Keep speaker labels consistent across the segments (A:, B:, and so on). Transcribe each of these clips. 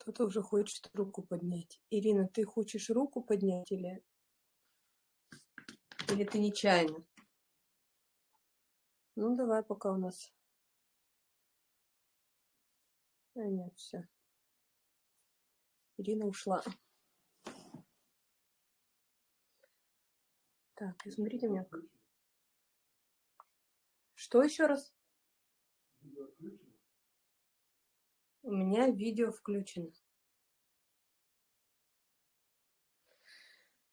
A: Кто-то уже хочет руку поднять. Ирина, ты хочешь руку поднять или, или ты нечаянно? Ну, давай, пока у нас... А, нет, все. Ирина ушла. Так, измерите меня. Что еще раз? У меня видео включено.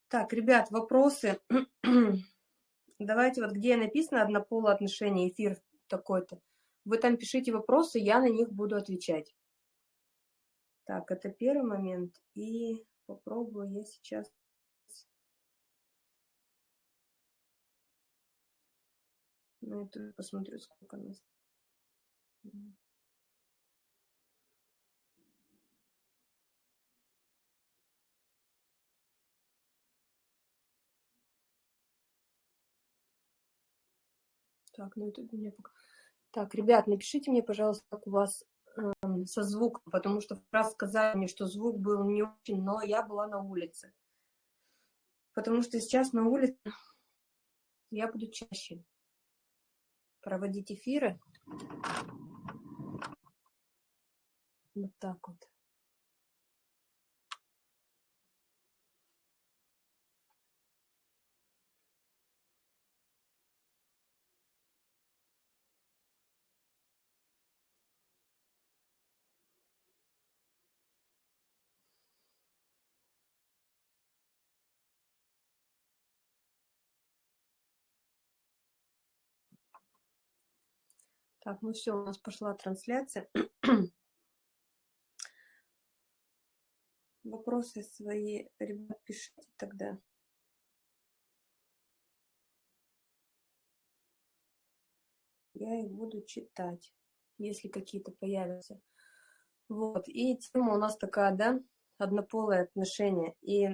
A: Так, ребят, вопросы. Давайте вот где написано однополое отношение, эфир такой-то. Вы там пишите вопросы, я на них буду отвечать. Так, это первый момент. И попробую я сейчас... На это посмотрю, сколько нас. Так, ну это меня пока... Так, ребят, напишите мне, пожалуйста, как у вас э, со звуком, потому что раз сказали мне, что звук был не очень, но я была на улице. Потому что сейчас на улице я буду чаще проводить эфиры. Вот так вот. Так, ну все, у нас пошла трансляция. Вопросы свои, ребят, пишите тогда. Я их буду читать, если какие-то появятся. Вот, и тема у нас такая, да, однополые отношения. И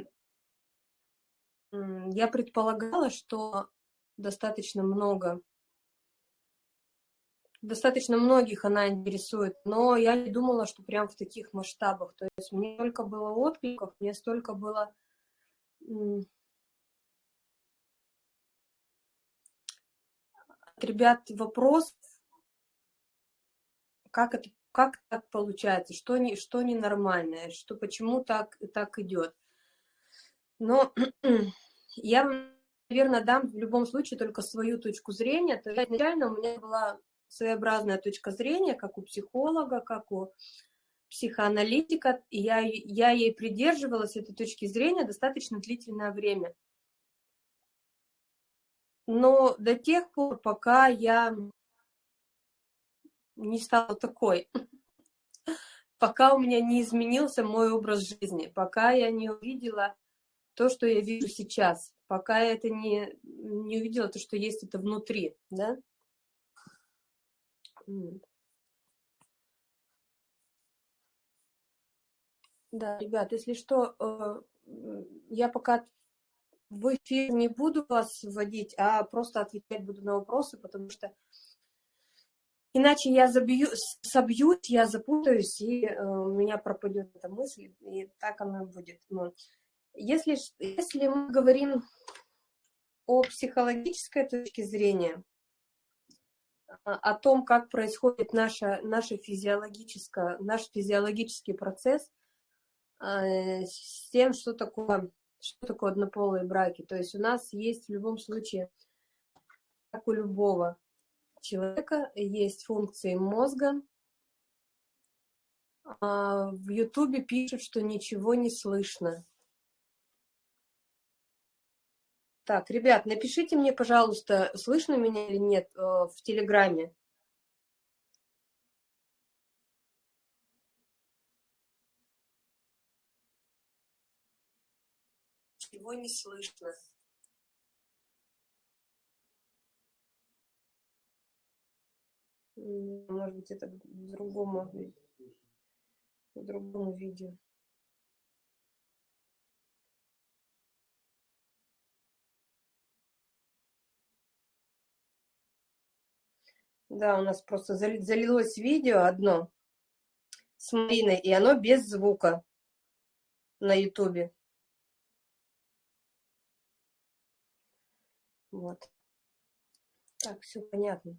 A: я предполагала, что достаточно много достаточно многих она интересует, но я не думала, что прям в таких масштабах. То есть мне столько было откликов, мне столько было от ребят вопрос, как это как так получается, что, не, что ненормальное, что почему так, так идет. Но я, наверное, дам в любом случае только свою точку зрения. То есть изначально у меня была своеобразная точка зрения, как у психолога, как у психоаналитика, и я, я ей придерживалась, этой точки зрения, достаточно длительное время. Но до тех пор, пока я не стала такой, пока у меня не изменился мой образ жизни, пока я не увидела то, что я вижу сейчас, пока я это не, не увидела, то, что есть это внутри, да, да, ребят, если что, э, я пока в эфир не буду вас вводить, а просто отвечать буду на вопросы, потому что иначе я забью, собьюсь, я запутаюсь, и э, у меня пропадет эта мысль, и так оно будет. Но если, если мы говорим о психологической точке зрения, о том, как происходит наша, наша физиологическая, наш физиологический процесс э, с тем, что такое, что такое однополые браки. То есть у нас есть в любом случае, как у любого человека, есть функции мозга. А в Ютубе пишут, что ничего не слышно. Так, ребят, напишите мне, пожалуйста, слышно меня или нет э, в Телеграме. Его не слышно. Может быть, это в другому, в другом видео. Да, у нас просто залилось видео одно с Мариной, и оно без звука на ютубе. Вот. Так, все понятно.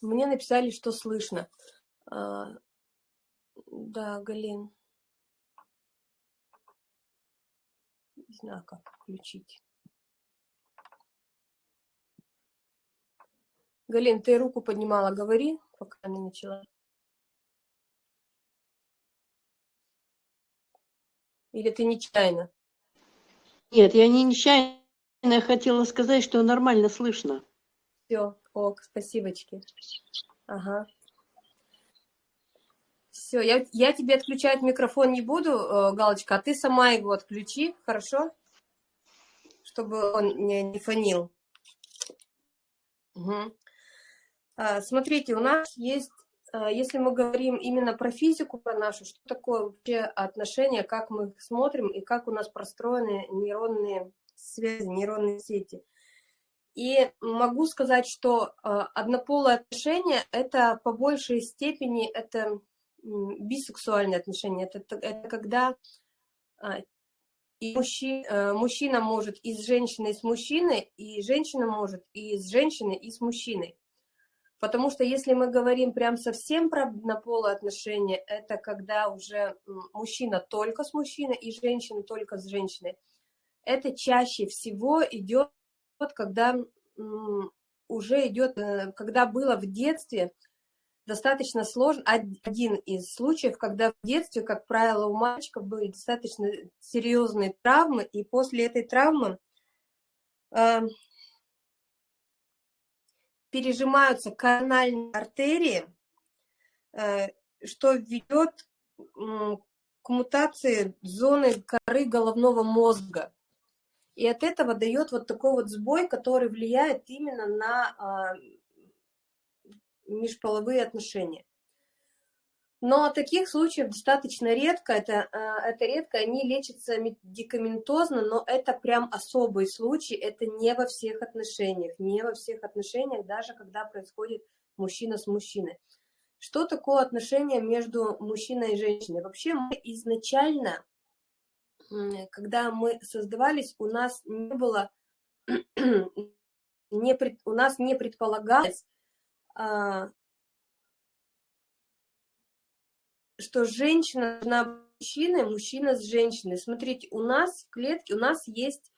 A: Мне написали, что слышно. А, да, Галин. Не знаю, как включить. Галин, ты руку поднимала, говори, пока не начала. Или ты нечаянно?
B: Нет, я не нечаянно. Я хотела сказать, что нормально слышно.
A: Все, ок, спасибочки. Ага. Все, я, я тебе отключать микрофон не буду, э, Галочка, а ты сама его отключи, хорошо? Чтобы он не, не фонил. Угу. А, смотрите, у нас есть, а, если мы говорим именно про физику, про нашу, что такое вообще отношения, как мы их смотрим и как у нас простроены нейронные связи, нейронные сети. И могу сказать, что а, однополые отношения – это по большей степени это бисексуальные отношения. Это, это когда и мужчина, мужчина может и с женщиной, и с мужчиной, и женщина может и с женщиной, и с мужчиной. Потому что если мы говорим прям совсем про однополые отношения, это когда уже мужчина только с мужчиной и женщина только с женщиной. Это чаще всего идет, когда уже идет, э, когда было в детстве достаточно сложно, один из случаев, когда в детстве, как правило, у мальчиков были достаточно серьезные травмы, и после этой травмы э, пережимаются корональные артерии, э, что ведет к мутации зоны коры головного мозга. И от этого дает вот такой вот сбой, который влияет именно на а, межполовые отношения. Но таких случаев достаточно редко, это, а, это редко, они лечатся медикаментозно, но это прям особый случай, это не во всех отношениях, не во всех отношениях, даже когда происходит мужчина с мужчиной. Что такое отношение между мужчиной и женщиной? Вообще мы изначально, когда мы создавались, у нас не было, не, у нас не предполагалось а, что женщина должна мужчиной, мужчина с женщиной. Смотрите, у нас в клетке, у нас есть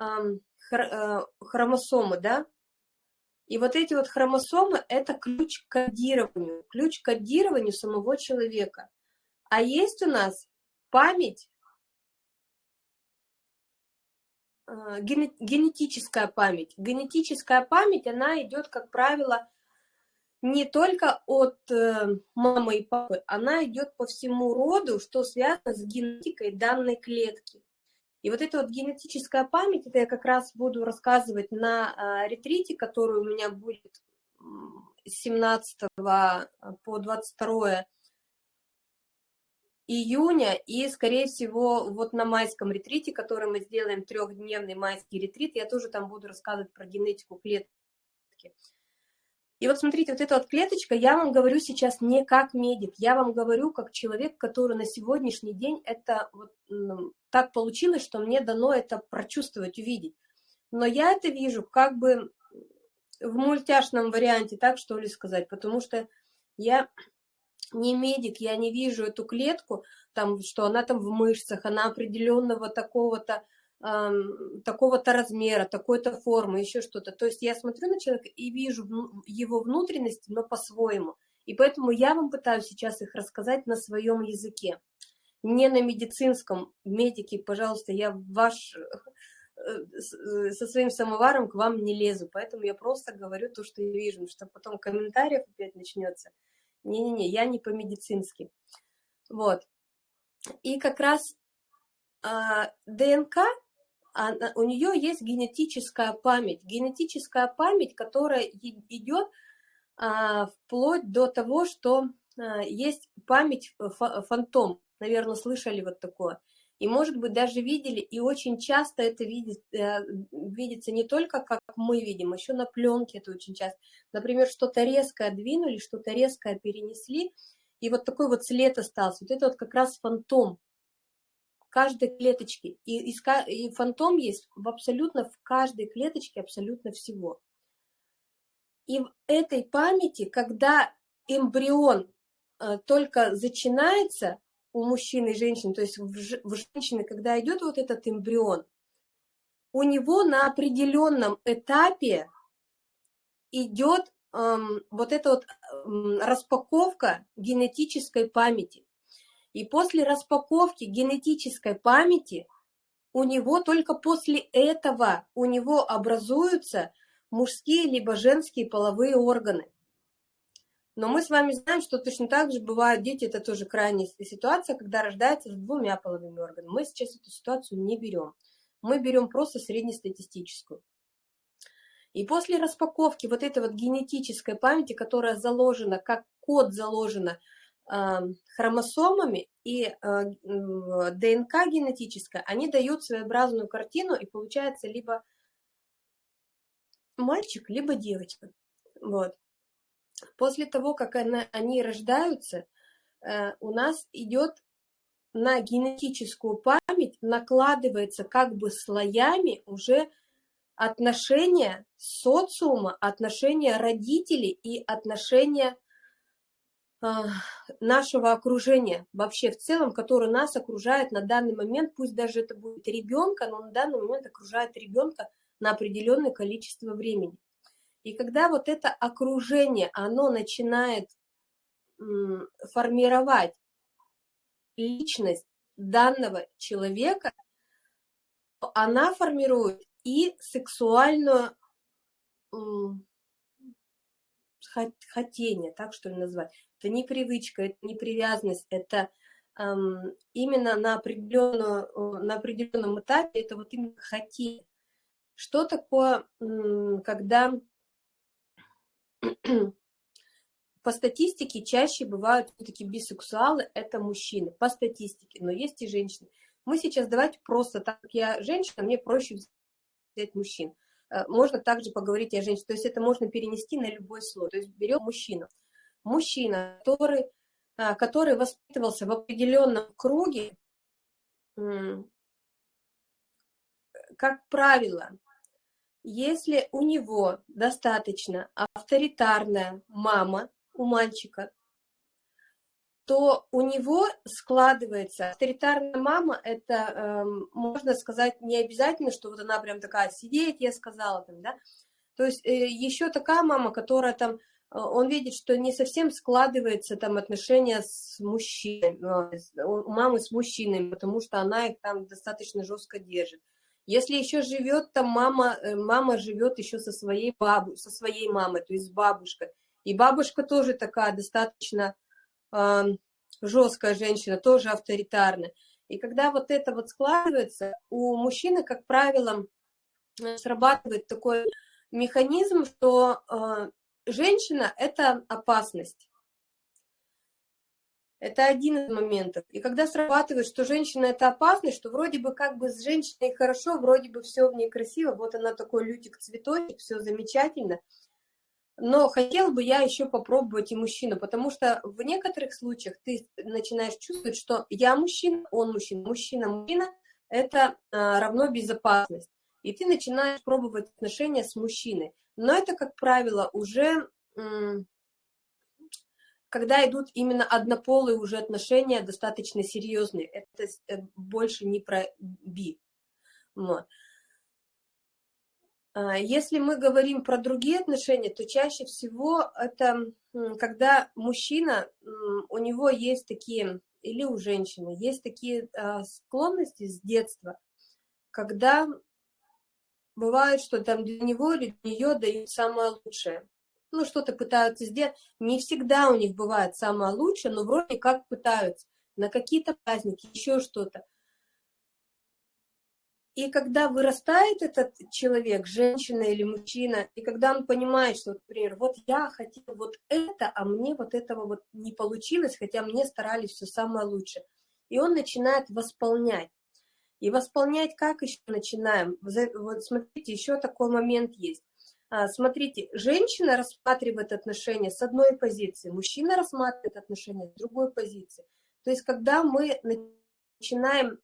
A: э, хромосомы, да? И вот эти вот хромосомы – это ключ к кодированию, ключ к кодированию самого человека. А есть у нас память, э, генетическая память. Генетическая память, она идет, как правило, не только от э, мамы и папы, она идет по всему роду, что связано с генетикой данной клетки. И вот эта вот генетическая память, это я как раз буду рассказывать на э, ретрите, который у меня будет с 17 по 22 июня, и, скорее всего, вот на майском ретрите, который мы сделаем, трехдневный майский ретрит, я тоже там буду рассказывать про генетику клетки. И вот смотрите, вот эта вот клеточка, я вам говорю сейчас не как медик, я вам говорю как человек, который на сегодняшний день это вот так получилось, что мне дано это прочувствовать, увидеть. Но я это вижу как бы в мультяшном варианте, так что ли сказать, потому что я не медик, я не вижу эту клетку, там, что она там в мышцах, она определенного такого-то такого-то размера, такой-то формы, еще что-то. То есть я смотрю на человека и вижу его внутренности, но по-своему. И поэтому я вам пытаюсь сейчас их рассказать на своем языке. Не на медицинском. Медики, пожалуйста, я ваш э, э, со своим самоваром к вам не лезу, поэтому я просто говорю то, что я вижу, что потом комментариев опять начнется. Не-не-не, я не по-медицински. Вот. И как раз а, ДНК она, у нее есть генетическая память. Генетическая память, которая идет а, вплоть до того, что а, есть память фантом. Наверное, слышали вот такое. И, может быть, даже видели, и очень часто это видит, э, видится не только, как мы видим, еще на пленке это очень часто. Например, что-то резкое двинули, что-то резкое перенесли, и вот такой вот след остался. Вот это вот как раз фантом каждой клеточки. И, и, и фантом есть в абсолютно в каждой клеточке абсолютно всего. И в этой памяти, когда эмбрион э, только начинается у мужчины и женщины, то есть в, в женщины, когда идет вот этот эмбрион, у него на определенном этапе идет эм, вот эта вот эм, распаковка генетической памяти. И после распаковки генетической памяти у него только после этого у него образуются мужские либо женские половые органы. Но мы с вами знаем, что точно так же бывают дети, это тоже крайняя ситуация, когда рождаются с двумя половыми органами. Мы сейчас эту ситуацию не берем. Мы берем просто среднестатистическую. И после распаковки вот этой вот генетической памяти, которая заложена, как код заложена хромосомами и э, ДНК генетическая, они дают своеобразную картину, и получается либо мальчик, либо девочка. Вот. После того, как она, они рождаются, э, у нас идет на генетическую память, накладывается как бы слоями уже отношения социума, отношения родителей и отношения нашего окружения вообще в целом, которое нас окружает на данный момент, пусть даже это будет ребенка, но на данный момент окружает ребенка на определенное количество времени. И когда вот это окружение, оно начинает формировать личность данного человека, она формирует и сексуальную хотение, так что ли назвать. Это не привычка, это не привязанность, это эм, именно на, на определенном этапе это вот именно хотение. Что такое, когда по статистике чаще бывают все-таки бисексуалы, это мужчины, по статистике, но есть и женщины. Мы сейчас давайте просто, так как я женщина, мне проще взять мужчин. Э, можно также поговорить о женщине, то есть это можно перенести на любой слой. То есть берем мужчину. Мужчина, который, а, который воспитывался в определенном круге, как правило, если у него достаточно авторитарная мама у мальчика, то у него складывается авторитарная мама, это, э, можно сказать, не обязательно, что вот она прям такая, сидеть, я сказала там, да, то есть э, еще такая мама, которая там, он видит, что не совсем складывается там отношения с мужчиной, э, у мамы с мужчинами, потому что она их там достаточно жестко держит. Если еще живет там мама, э, мама живет еще со своей бабу, со своей мамой, то есть с бабушкой. И бабушка тоже такая достаточно э, жесткая женщина, тоже авторитарная. И когда вот это вот складывается, у мужчины, как правило, э, срабатывает такой механизм, что э, женщина – это опасность. Это один из моментов. И когда срабатывает, что женщина это опасность, что вроде бы как бы с женщиной хорошо, вроде бы все в ней красиво, вот она такой лютик-цветочек, все замечательно, но хотел бы я еще попробовать и мужчину, потому что в некоторых случаях ты начинаешь чувствовать, что я мужчина, он мужчина, мужчина, мужчина, это а, равно безопасность. И ты начинаешь пробовать отношения с мужчиной. Но это, как правило, уже когда идут именно однополые уже отношения, достаточно серьезные, это э, больше не про би. Вот. А, если мы говорим про другие отношения, то чаще всего это когда мужчина, у него есть такие, или у женщины, есть такие а, склонности с детства, когда бывает, что там для него или для нее дают самое лучшее ну, что-то пытаются сделать. Не всегда у них бывает самое лучшее, но вроде как пытаются. На какие-то праздники, еще что-то. И когда вырастает этот человек, женщина или мужчина, и когда он понимает, что, например, вот я хотел вот это, а мне вот этого вот не получилось, хотя мне старались все самое лучшее. И он начинает восполнять. И восполнять как еще начинаем? Вот смотрите, еще такой момент есть. А, смотрите, женщина рассматривает отношения с одной позиции, мужчина рассматривает отношения с другой позиции. То есть, когда мы начинаем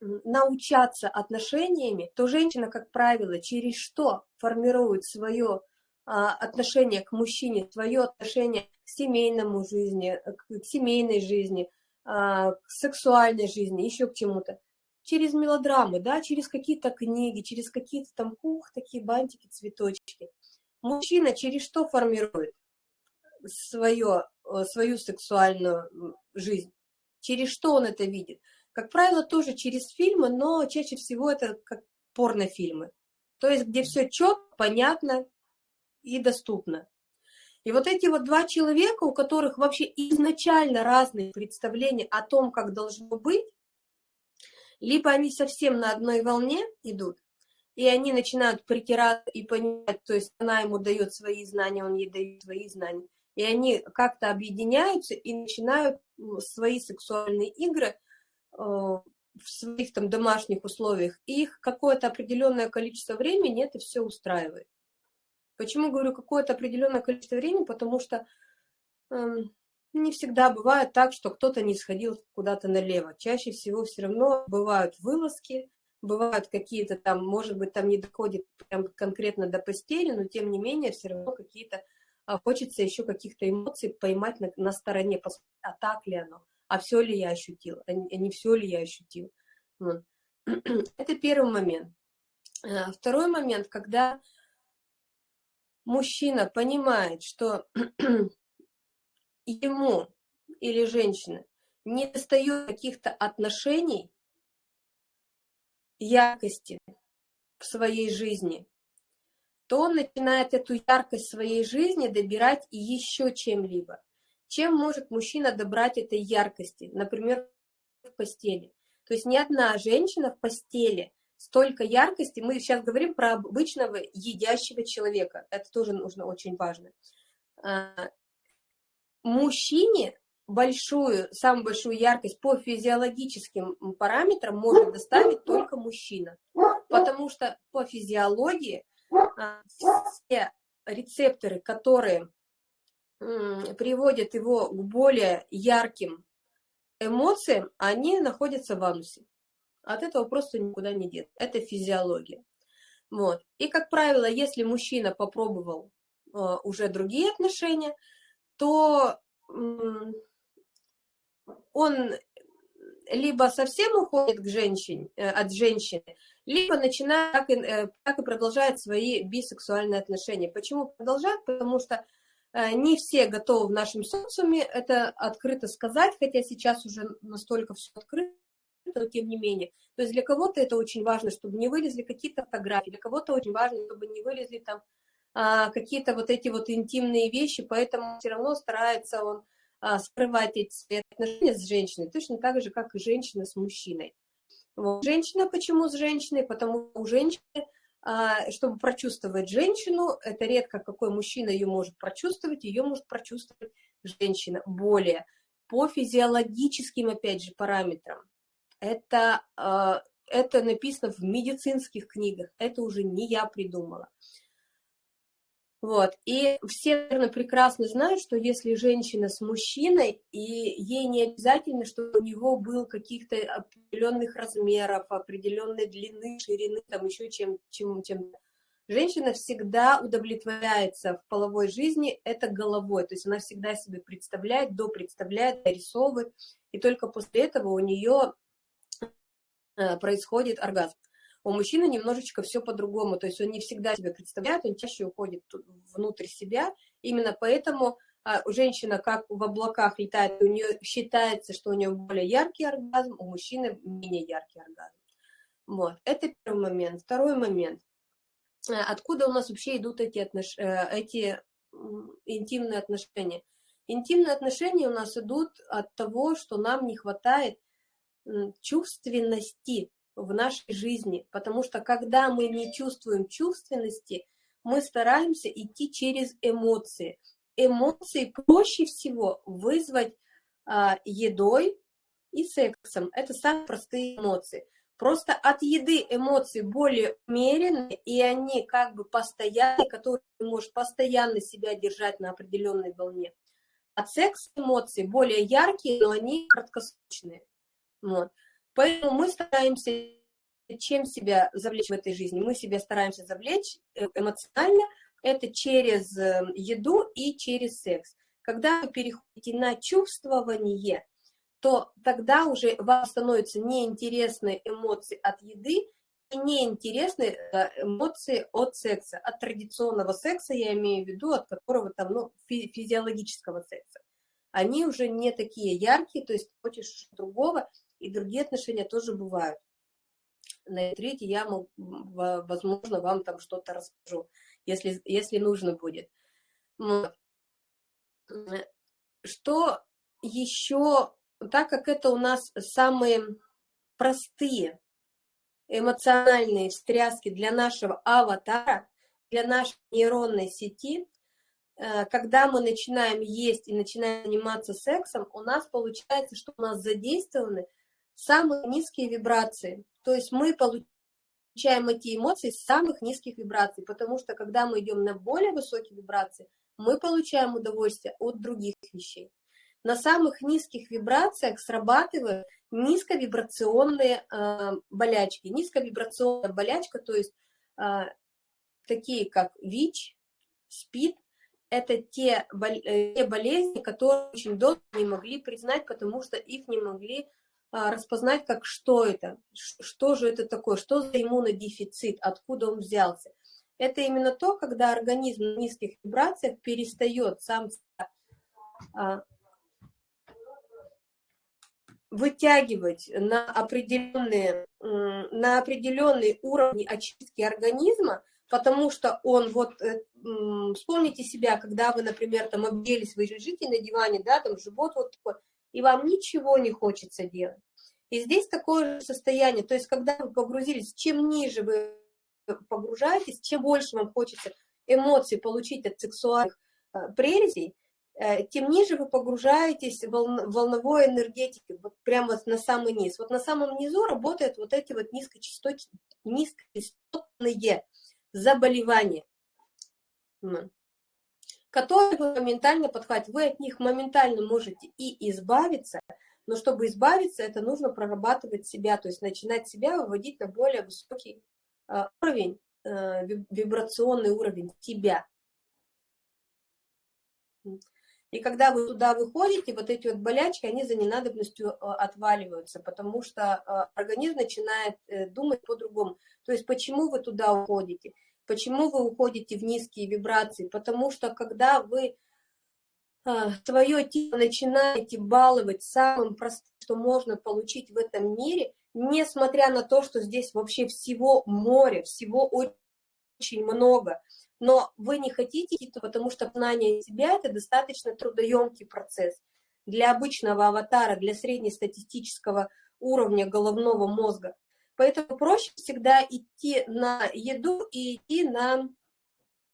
A: научаться отношениями, то женщина, как правило, через что формирует свое а, отношение к мужчине, свое отношение к семейному жизни, к семейной жизни, а, к сексуальной жизни, еще к чему-то. Через мелодрамы, да, через какие-то книги, через какие-то там, ух, такие бантики, цветочки. Мужчина через что формирует свое, э, свою сексуальную жизнь? Через что он это видит? Как правило, тоже через фильмы, но чаще всего это как порнофильмы. То есть, где все четко, понятно и доступно. И вот эти вот два человека, у которых вообще изначально разные представления о том, как должно быть, либо они совсем на одной волне идут, и они начинают притираться и понимать, то есть она ему дает свои знания, он ей дает свои знания, и они как-то объединяются и начинают свои сексуальные игры э, в своих там домашних условиях, и их какое-то определенное количество времени это все устраивает. Почему говорю какое-то определенное количество времени? Потому что э, не всегда бывает так, что кто-то не сходил куда-то налево. Чаще всего все равно бывают вылазки, бывают какие-то там, может быть, там не доходит прям конкретно до постели, но тем не менее все равно какие-то, а, хочется еще каких-то эмоций поймать на, на стороне, посмотреть, а так ли оно, а все ли я ощутил, а не, а не все ли я ощутил. Это первый момент. А, второй момент, когда мужчина понимает, что ему или женщина не достает каких-то отношений, яркости в своей жизни, то он начинает эту яркость своей жизни добирать еще чем-либо. Чем может мужчина добрать этой яркости? Например, в постели. То есть ни одна женщина в постели столько яркости. Мы сейчас говорим про обычного едящего человека. Это тоже нужно очень важно. Мужчине большую, самую большую яркость по физиологическим параметрам может доставить только мужчина. Потому что по физиологии а, все рецепторы, которые приводят его к более ярким эмоциям, они находятся в анусе. От этого просто никуда не деться. Это физиология. Вот. И, как правило, если мужчина попробовал э, уже другие отношения, то он либо совсем уходит к женщине, э, от женщины, либо начинает так и, э, так и продолжает свои бисексуальные отношения. Почему продолжает? Потому что э, не все готовы в нашем социуме это открыто сказать, хотя сейчас уже настолько все открыто, но тем не менее. То есть для кого-то это очень важно, чтобы не вылезли какие-то фотографии, для кого-то очень важно, чтобы не вылезли там какие-то вот эти вот интимные вещи, поэтому все равно старается он а, скрывать эти свои отношения с женщиной, точно так же, как и женщина с мужчиной. Вот. Женщина почему с женщиной? Потому что у женщины, а, чтобы прочувствовать женщину, это редко какой мужчина ее может прочувствовать, ее может прочувствовать женщина более по физиологическим, опять же, параметрам. Это, а, это написано в медицинских книгах, это уже не я придумала. Вот. И все, наверное, прекрасно знают, что если женщина с мужчиной, и ей не обязательно, чтобы у него был каких-то определенных размеров, определенной длины, ширины, там еще чем, чем, чем женщина всегда удовлетворяется в половой жизни это головой, то есть она всегда себе представляет, допредставляет, дорисовывает, и только после этого у нее э, происходит оргазм. У мужчины немножечко все по-другому, то есть он не всегда себя представляет, он чаще уходит внутрь себя, именно поэтому а, женщина как в облаках летает, у нее считается, что у нее более яркий оргазм, у мужчины менее яркий оргазм. Вот, это первый момент. Второй момент. Э, откуда у нас вообще идут эти, отнош... Э, эти интимные отношения? Интимные отношения у нас идут от того, что нам не хватает чувственности в нашей жизни, потому что когда мы не чувствуем чувственности, мы стараемся идти через эмоции. Эмоции проще всего вызвать а, едой и сексом. Это самые простые эмоции. Просто от еды эмоции более умеренные, и они как бы постоянные, которые ты можешь постоянно себя держать на определенной волне. От секса эмоции более яркие, но они краткосрочные. Вот. Поэтому мы стараемся чем себя завлечь в этой жизни? Мы себя стараемся завлечь э, эмоционально, это через э, еду и через секс. Когда вы переходите на чувствование, то тогда уже вам становятся неинтересны эмоции от еды и неинтересны э, эмоции от секса, от традиционного секса, я имею в виду, от которого там, ну, физиологического секса. Они уже не такие яркие, то есть хочешь другого, и другие отношения тоже бывают. На ретрите я, возможно, вам там что-то расскажу, если, если нужно будет. Что еще так как это у нас самые простые эмоциональные встряски для нашего аватара, для нашей нейронной сети, э, когда мы начинаем есть и начинаем заниматься сексом, у нас получается, что у нас задействованы самые низкие вибрации. То есть мы получаем эти эмоции с самых низких вибраций, потому что когда мы идем на более высокие вибрации, мы получаем удовольствие от других вещей на самых низких вибрациях срабатывают низковибрационные э, болячки. Низковибрационная болячка, то есть э, такие как ВИЧ, СПИД, это те, бол э, те болезни, которые очень долго не могли признать, потому что их не могли распознать, как что это, что же это такое, что за иммунодефицит, откуда он взялся. Это именно то, когда организм на низких вибрациях перестает сам вытягивать на определенные, на определенные уровни очистки организма, потому что он, вот, э, вспомните себя, когда вы, например, там объелись, вы лежите на диване, да, там живот вот такой, и вам ничего не хочется делать. И здесь такое же состояние, то есть когда вы погрузились, чем ниже вы погружаетесь, чем больше вам хочется эмоций получить от сексуальных э, прелестей, Э, тем ниже вы погружаетесь в волновой энергетике, вот прямо на самый низ. Вот на самом низу работают вот эти вот низкочастотные, низкочастотные заболевания, которые вы моментально подхватите. Вы от них моментально можете и избавиться, но чтобы избавиться, это нужно прорабатывать себя, то есть начинать себя выводить на более высокий э, уровень, э, вибрационный уровень себя. И когда вы туда выходите, вот эти вот болячки, они за ненадобностью э, отваливаются, потому что организм начинает э, думать по-другому. То есть почему вы туда уходите? Почему вы уходите в низкие вибрации? Потому что когда вы свое тело начинаете баловать самым простым, что можно получить в этом мире, несмотря на то, что здесь вообще всего море, всего очень много, но вы не хотите потому что знание себя – это достаточно трудоемкий процесс. Для обычного аватара, для среднестатистического уровня головного мозга. Поэтому проще всегда идти на еду и идти на,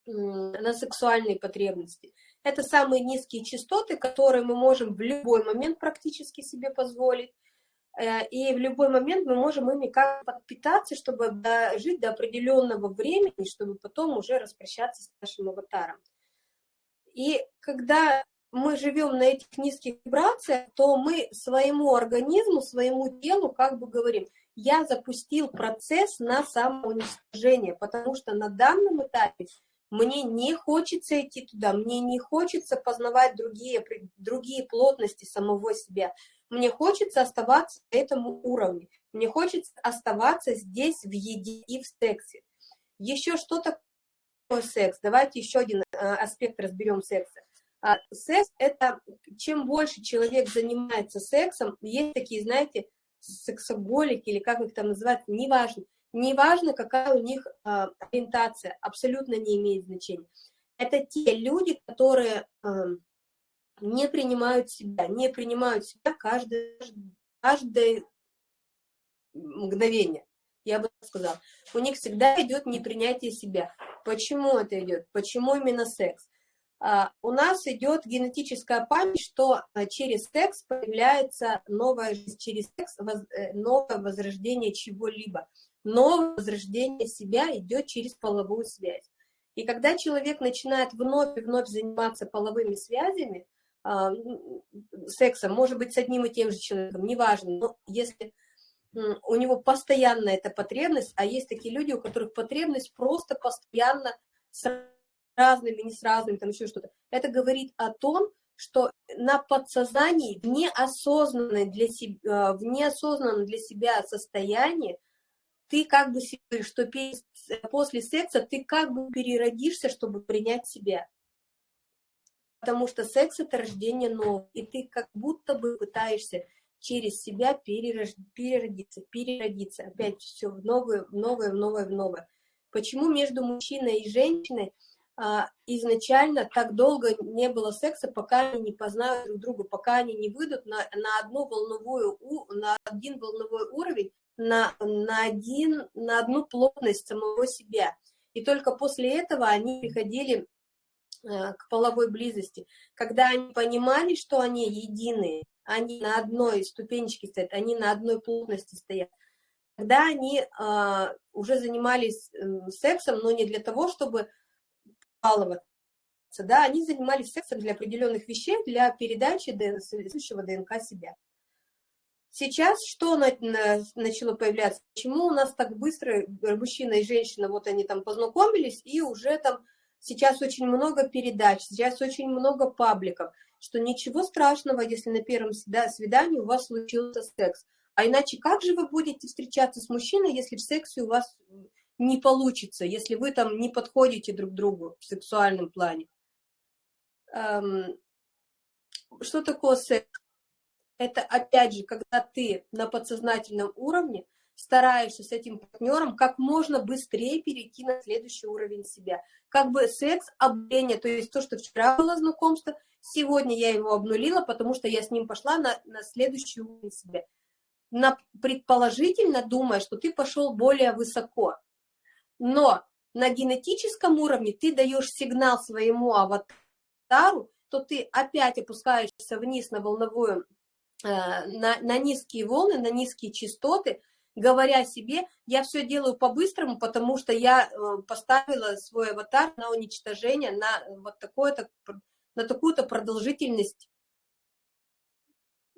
A: на сексуальные потребности. Это самые низкие частоты, которые мы можем в любой момент практически себе позволить. Э, и в любой момент мы можем ими как подпитаться, чтобы жить до определенного времени, чтобы потом уже распрощаться с нашим аватаром. И когда мы живем на этих низких вибрациях, то мы своему организму, своему телу как бы говорим, я запустил процесс на самоуничтожение, потому что на данном этапе мне не хочется идти туда, мне не хочется познавать другие, другие плотности самого себя, мне хочется оставаться на этом уровне. Мне хочется оставаться здесь в еде и в сексе. Еще что такое секс? Давайте еще один а, аспект разберем секса. А, секс – это чем больше человек занимается сексом, есть такие, знаете, сексоголики или как их там называют, неважно. Неважно, какая у них а, ориентация, абсолютно не имеет значения. Это те люди, которые не принимают себя, не принимают себя каждое, каждое мгновение, я бы сказала. У них всегда идет непринятие себя. Почему это идет? Почему именно секс? А, у нас идет генетическая память, что а, через секс появляется жизнь, через секс э, новое возрождение чего-либо. Новое возрождение себя идет через половую связь. И когда человек начинает вновь и вновь заниматься половыми связями, а, сексом, может быть, с одним и тем же человеком, неважно, но если у него постоянно эта потребность, а есть такие люди, у которых потребность просто постоянно разными, не с разными, там еще что-то. Это говорит о том, что на подсознании, в неосознанном для себя, в неосознанном для себя состоянии, ты как бы, что после секса ты как бы переродишься, чтобы принять себя. Потому что секс – это рождение нового, и ты как будто бы пытаешься через себя перерож... переродиться, переродиться. Опять все в новое, в новое, в новое, в новое. Почему между мужчиной и женщиной изначально так долго не было секса, пока они не познают друг друга, пока они не выйдут на, на одну волновую, на один волновой уровень, на, на, один, на одну плотность самого себя. И только после этого они приходили Э, к половой близости, когда они понимали, что они единые, они на одной ступенечке стоят, они на одной плотности стоят, когда они а, уже занимались э, сексом, но не для того, чтобы баловаться, да, они занимались сексом для определенных вещей, для передачи следующего ДНК себя. Сейчас что начало появляться? Почему у нас так быстро мужчина и женщина, вот они там познакомились, и уже там Сейчас очень много передач, сейчас очень много пабликов, что ничего страшного, если на первом свидании у вас случился секс. А иначе как же вы будете встречаться с мужчиной, если в сексе у вас не получится, если вы там не подходите друг другу в сексуальном плане? Эм, что такое секс? Это опять же, когда ты на подсознательном уровне стараешься с этим партнером как можно быстрее перейти на следующий уровень себя. Как бы секс, обнуление, то есть то, что вчера было знакомство, сегодня я его обнулила, потому что я с ним пошла на, на следующий уровень себя. На, предположительно думая, что ты пошел более высоко. Но на генетическом уровне ты даешь сигнал своему аватару, то ты опять опускаешься вниз на волновую, э, на, на низкие волны, на низкие частоты, говоря себе, я все делаю по-быстрому, потому что я э, поставила свой аватар на уничтожение, на вот такое-то, на такую-то продолжительность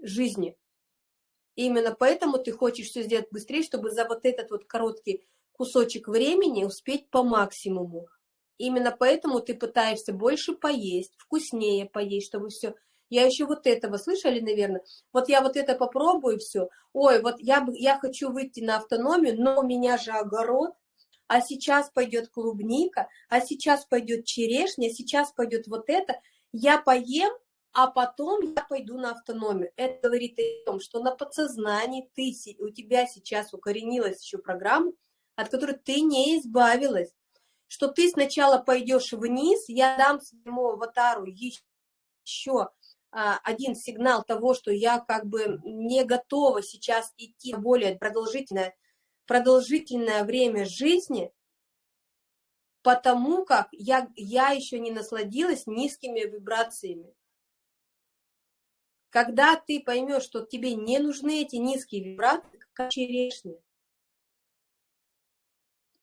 A: жизни. И именно поэтому ты хочешь все сделать быстрее, чтобы за вот этот вот короткий кусочек времени успеть по максимуму. Именно поэтому ты пытаешься больше поесть, вкуснее поесть, чтобы все я еще вот этого, слышали, наверное? Вот я вот это попробую, все. Ой, вот я, я хочу выйти на автономию, но у меня же огород, а сейчас пойдет клубника, а сейчас пойдет черешня, сейчас пойдет вот это. Я поем, а потом я пойду на автономию. Это говорит о том, что на подсознании ты, у тебя сейчас укоренилась еще программа, от которой ты не избавилась. Что ты сначала пойдешь вниз, я дам своему аватару еще а, один сигнал того, что я как бы не готова сейчас идти более продолжительное, продолжительное время жизни, потому как я, я еще не насладилась низкими вибрациями. Когда ты поймешь, что тебе не нужны эти низкие вибрации, как черешня,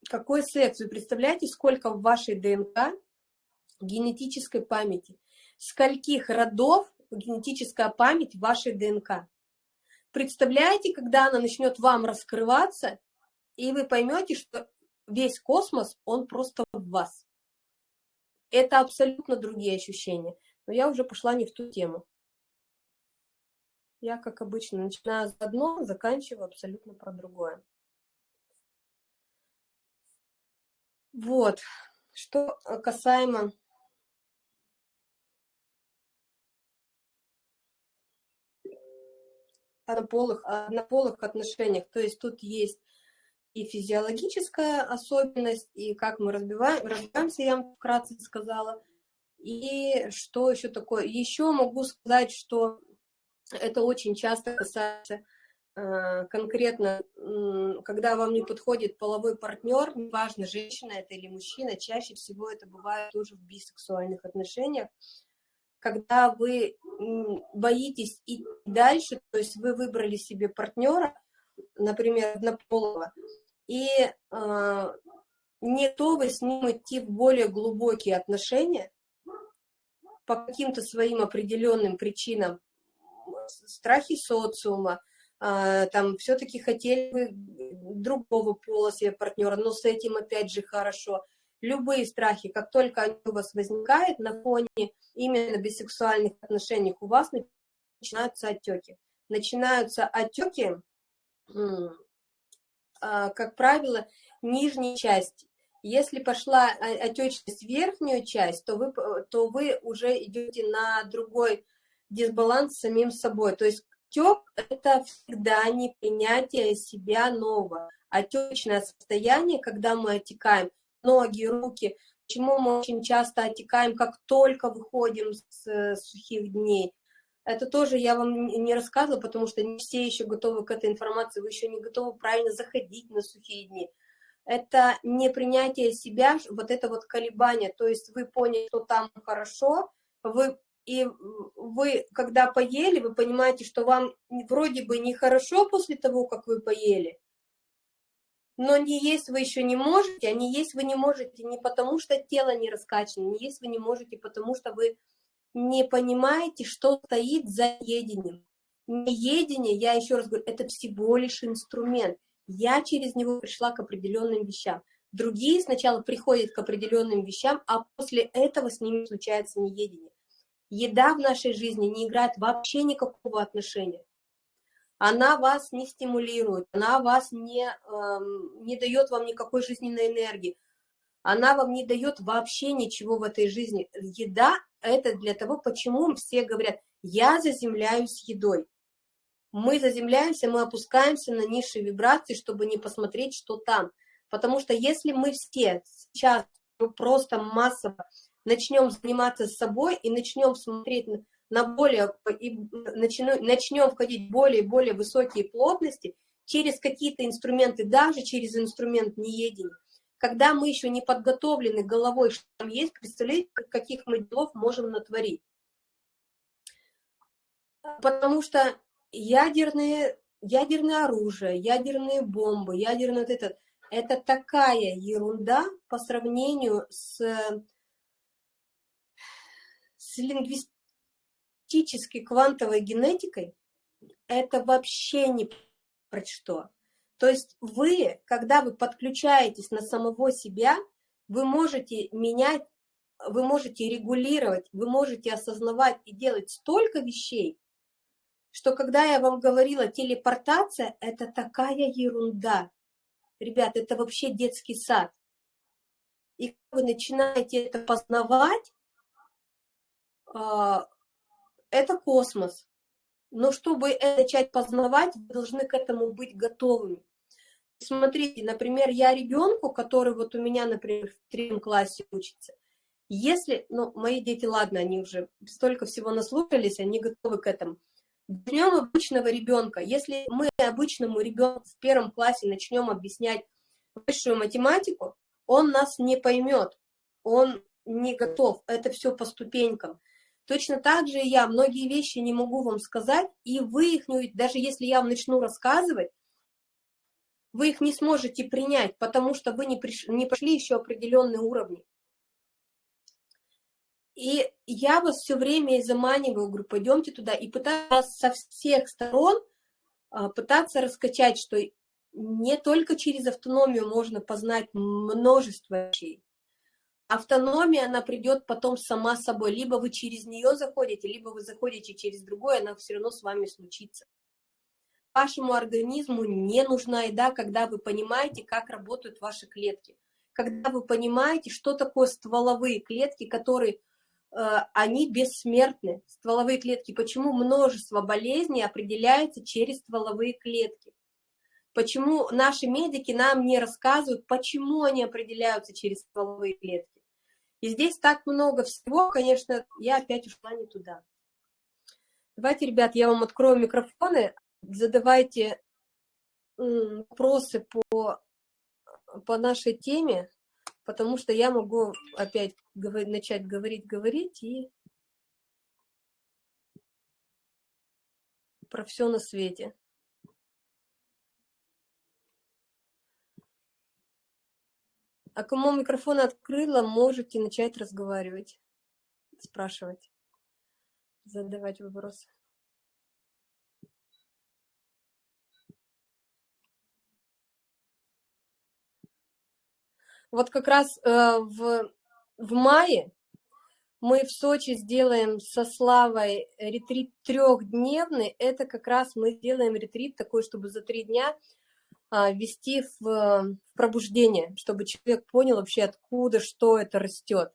A: какой секс? Вы представляете, сколько в вашей ДНК генетической памяти? Скольких родов генетическая память вашей ДНК. Представляете, когда она начнет вам раскрываться, и вы поймете, что весь космос, он просто в вас. Это абсолютно другие ощущения. Но я уже пошла не в ту тему. Я, как обычно, начинаю с одно, заканчиваю абсолютно про другое. Вот. Что касаемо однополых, однополых отношениях. То есть тут есть и физиологическая особенность, и как мы разбиваем, разбиваемся, я вам вкратце сказала. И что еще такое? Еще могу сказать, что это очень часто касается э, конкретно, когда вам не подходит половой партнер, неважно, женщина это или мужчина, чаще всего это бывает тоже в бисексуальных отношениях, когда вы боитесь идти дальше, то есть вы выбрали себе партнера, например, однополого, и э, не готовы с ним идти в более глубокие отношения по каким-то своим определенным причинам, страхи социума, э, там все-таки хотели бы другого пола себе партнера, но с этим опять же хорошо. Любые страхи, как только они у вас возникают на фоне именно бисексуальных отношений, у вас начинаются отеки. Начинаются отеки, а, как правило, нижней части. Если пошла отечность в верхнюю часть, то вы, то вы уже идете на другой дисбаланс с самим собой. То есть отек – это всегда не принятие себя нового. Отечное состояние, когда мы отекаем, ноги, руки, почему мы очень часто отекаем, как только выходим с сухих дней. Это тоже я вам не рассказывала, потому что не все еще готовы к этой информации, вы еще не готовы правильно заходить на сухие дни. Это не принятие себя, вот это вот колебание, то есть вы поняли, что там хорошо, вы и вы, когда поели, вы понимаете, что вам вроде бы нехорошо после того, как вы поели, но не есть вы еще не можете, а не есть вы не можете не потому, что тело не раскачано, не есть вы не можете, потому что вы не понимаете, что стоит за едением. Неедение, я еще раз говорю, это всего лишь инструмент. Я через него пришла к определенным вещам. Другие сначала приходят к определенным вещам, а после этого с ними случается неедение. Еда в нашей жизни не играет вообще никакого отношения она вас не стимулирует, она вас не, эм, не дает вам никакой жизненной энергии, она вам не дает вообще ничего в этой жизни. Еда – это для того, почему все говорят, я заземляюсь едой. Мы заземляемся, мы опускаемся на низшие вибрации, чтобы не посмотреть, что там. Потому что если мы все сейчас просто массово начнем заниматься собой и начнем смотреть на более, и начнем, начнем входить в более и более высокие плотности через какие-то инструменты, даже через инструмент неедения. Когда мы еще не подготовлены головой, что там есть, представляете, каких мы делов можем натворить. Потому что ядерные, ядерное оружие, ядерные бомбы, ядерный вот этот, это такая ерунда по сравнению с, теоретически квантовой генетикой, это вообще не про что. То есть вы, когда вы подключаетесь на самого себя, вы можете менять, вы можете регулировать, вы можете осознавать и делать столько вещей, что когда я вам говорила телепортация, это такая ерунда. Ребят, это вообще детский сад. И вы начинаете это познавать, это космос. Но чтобы начать познавать, вы должны к этому быть готовыми. Смотрите, например, я ребенку, который вот у меня, например, в третьем классе учится, если, ну, мои дети, ладно, они уже столько всего наслушались, они готовы к этому. Днем обычного ребенка, если мы обычному ребенку в первом классе начнем объяснять высшую математику, он нас не поймет, он не готов, это все по ступенькам. Точно так же я многие вещи не могу вам сказать, и вы их, не, даже если я вам начну рассказывать, вы их не сможете принять, потому что вы не, приш, не прошли еще определенные уровни. И я вас все время и заманиваю, говорю, пойдемте туда, и пытаюсь со всех сторон а, пытаться раскачать, что не только через автономию можно познать множество вещей, автономия, она придет потом сама собой. Либо вы через нее заходите, либо вы заходите через другое, она все равно с вами случится. Вашему организму не нужна еда, когда вы понимаете, как работают ваши клетки. Когда вы понимаете, что такое стволовые клетки, которые, э, они бессмертны. Стволовые клетки. Почему множество болезней определяется через стволовые клетки? Почему наши медики нам не рассказывают, почему они определяются через стволовые клетки? И здесь так много всего, конечно, я опять ушла не туда. Давайте, ребят, я вам открою микрофоны, задавайте вопросы по, по нашей теме, потому что я могу опять говорить, начать говорить, говорить и про все на свете. А кому микрофон открыла, можете начать разговаривать, спрашивать, задавать вопросы. Вот как раз э, в, в мае мы в Сочи сделаем со Славой ретрит трехдневный. Это как раз мы сделаем ретрит такой, чтобы за три дня ввести в, в пробуждение, чтобы человек понял вообще, откуда, что это растет.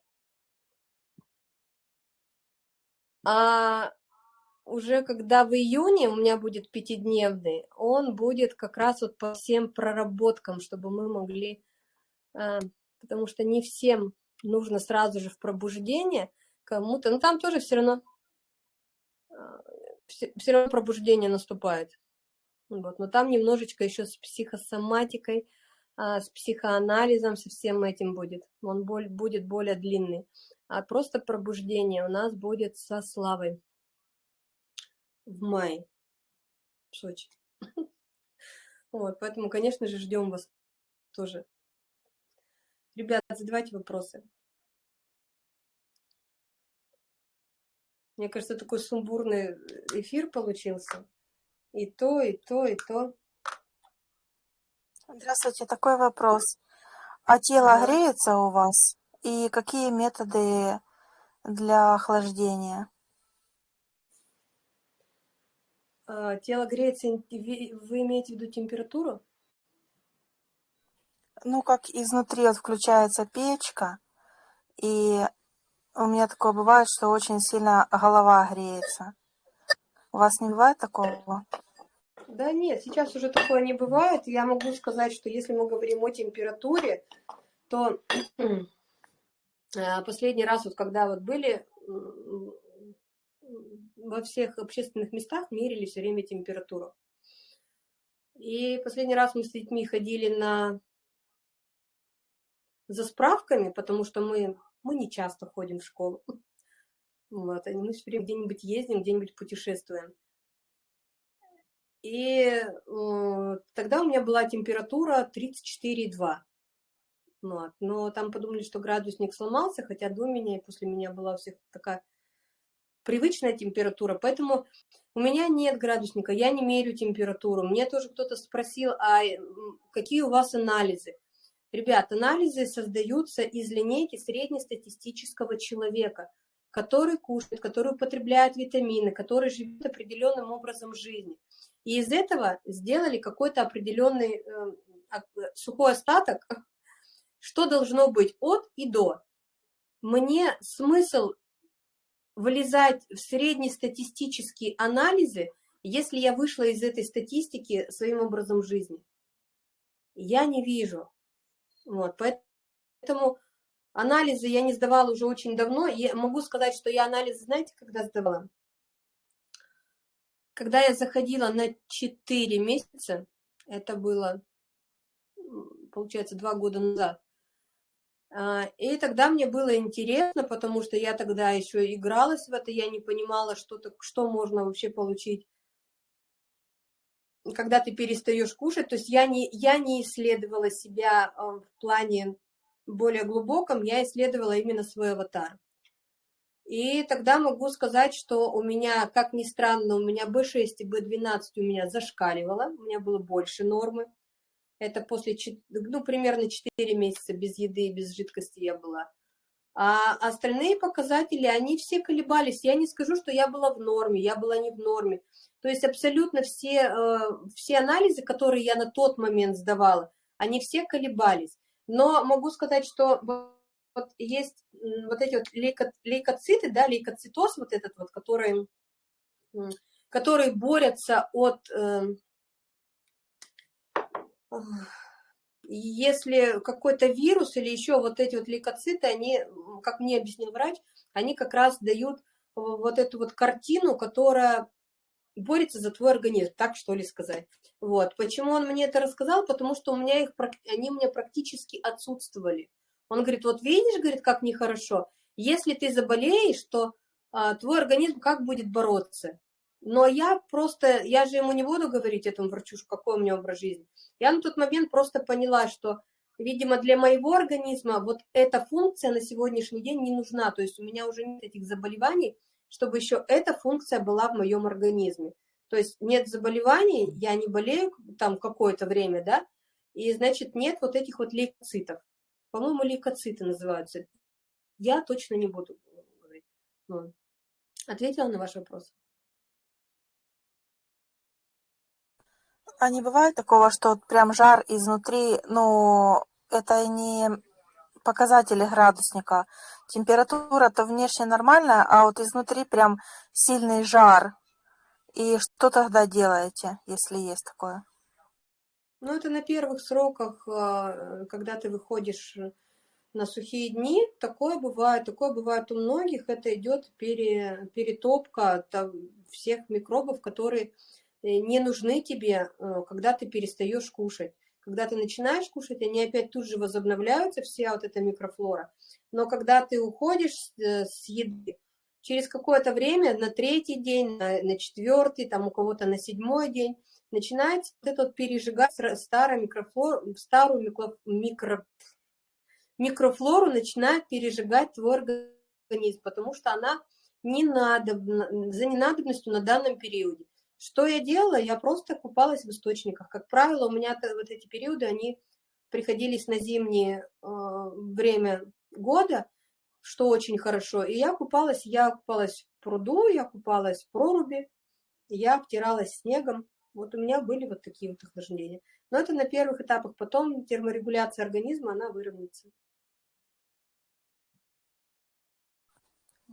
A: А уже когда в июне у меня будет пятидневный, он будет как раз вот по всем проработкам, чтобы мы могли а, потому что не всем нужно сразу же в пробуждение, кому-то, ну там тоже все равно, а, все равно пробуждение наступает. Вот, но там немножечко еще с психосоматикой, а, с психоанализом, со всем этим будет. Он будет более длинный. А просто пробуждение у нас будет со Славой в мае в Сочи. Вот, поэтому, конечно же, ждем вас тоже Ребят, задавайте вопросы. Мне кажется, такой сумбурный эфир получился. И то, и то, и то.
C: Здравствуйте, такой вопрос. А тело да. греется у вас? И какие методы для охлаждения?
A: А, тело греется, вы имеете в виду температуру?
C: ну, как изнутри вот включается печка, и у меня такое бывает, что очень сильно голова греется. У вас не бывает такого?
A: Да нет, сейчас уже такое не бывает. Я могу сказать, что если мы говорим о температуре, то э, последний раз, вот когда вот были во всех общественных местах, мерили все время температуру. И последний раз мы с детьми ходили на за справками, потому что мы, мы не часто ходим в школу. Вот, мы все время где-нибудь ездим, где-нибудь путешествуем. И э, тогда у меня была температура 34,2. Вот. Но там подумали, что градусник сломался, хотя до меня и после меня была у всех такая привычная температура. Поэтому у меня нет градусника, я не мерю температуру. Мне тоже кто-то спросил, а какие у вас анализы? Ребят, анализы создаются из линейки среднестатистического человека, который кушает, который употребляет витамины, который живет определенным образом жизни. И из этого сделали какой-то определенный э, сухой остаток, что должно быть от и до. Мне смысл вылезать в среднестатистические анализы, если я вышла из этой статистики своим образом жизни. Я не вижу. Вот, поэтому анализы я не сдавала уже очень давно. Я могу сказать, что я анализы, знаете, когда сдавала? Когда я заходила на 4 месяца, это было, получается, два года назад, а, и тогда мне было интересно, потому что я тогда еще игралась в это, я не понимала, что, -то, что можно вообще получить когда ты перестаешь кушать, то есть я не, я не исследовала себя э, в плане более глубоком, я исследовала именно свой аватар. И тогда могу сказать, что у меня, как ни странно, у меня B6 и B12 у меня зашкаливало, у меня было больше нормы. Это после, ну, примерно 4 месяца без еды и без жидкости я была. А остальные показатели, они все колебались. Я не скажу, что я была в норме, я была не в норме. То есть абсолютно все, э, все анализы, которые я на тот момент сдавала, они все колебались. Но могу сказать, что вот есть вот эти вот лейкоциты, да, лейкоцитоз вот этот вот, который, который борются от... Э, если какой-то вирус или еще вот эти вот лейкоциты, они, как мне объяснил врач, они как раз дают вот эту вот картину, которая борется за твой организм, так что ли сказать. Вот. Почему он мне это рассказал? Потому что у меня их, они у меня практически отсутствовали. Он говорит, вот видишь, говорит, как нехорошо. Если ты заболеешь, то а, твой организм как будет бороться? Но я просто, я же ему не буду говорить этому врачу, какой у меня образ жизни. Я на тот момент просто поняла, что, видимо, для моего организма вот эта функция на сегодняшний день не нужна. То есть у меня уже нет этих заболеваний, чтобы еще эта функция была в моем организме. То есть нет заболеваний, я не болею там какое-то время, да, и, значит, нет вот этих вот лейкоцитов. По-моему, лейкоциты называются. Я точно не буду говорить. Ну, ответила на ваш вопрос?
C: А не бывает такого, что прям жар изнутри, ну, это не показатели градусника. Температура-то внешне нормальная, а вот изнутри прям сильный жар. И что тогда делаете, если есть такое?
A: Ну, это на первых сроках, а, когда ты выходишь на сухие дни, такое бывает, такое бывает у многих, это идет пере, перетопка там, всех микробов, которые Э, не нужны тебе, э, когда ты перестаешь кушать. Когда ты начинаешь кушать, они опять тут же возобновляются, вся вот эта микрофлора. Но когда ты уходишь э, с еды, через какое-то время, на третий день, на, на четвертый, там у кого-то на седьмой день, начинается вот этот пережигать старую микрофлору, старую микро, микро, микрофлору начинает пережигать твой организм, потому что она не надо, за ненадобностью на данном периоде. Что я делала? Я просто купалась в источниках. Как правило, у меня вот эти периоды, они приходились на зимнее э, время года, что очень хорошо. И я купалась, я купалась в пруду, я купалась в проруби, я обтиралась снегом. Вот у меня были вот такие вот охлаждения. Но это на первых этапах. Потом терморегуляция организма, она выровняется.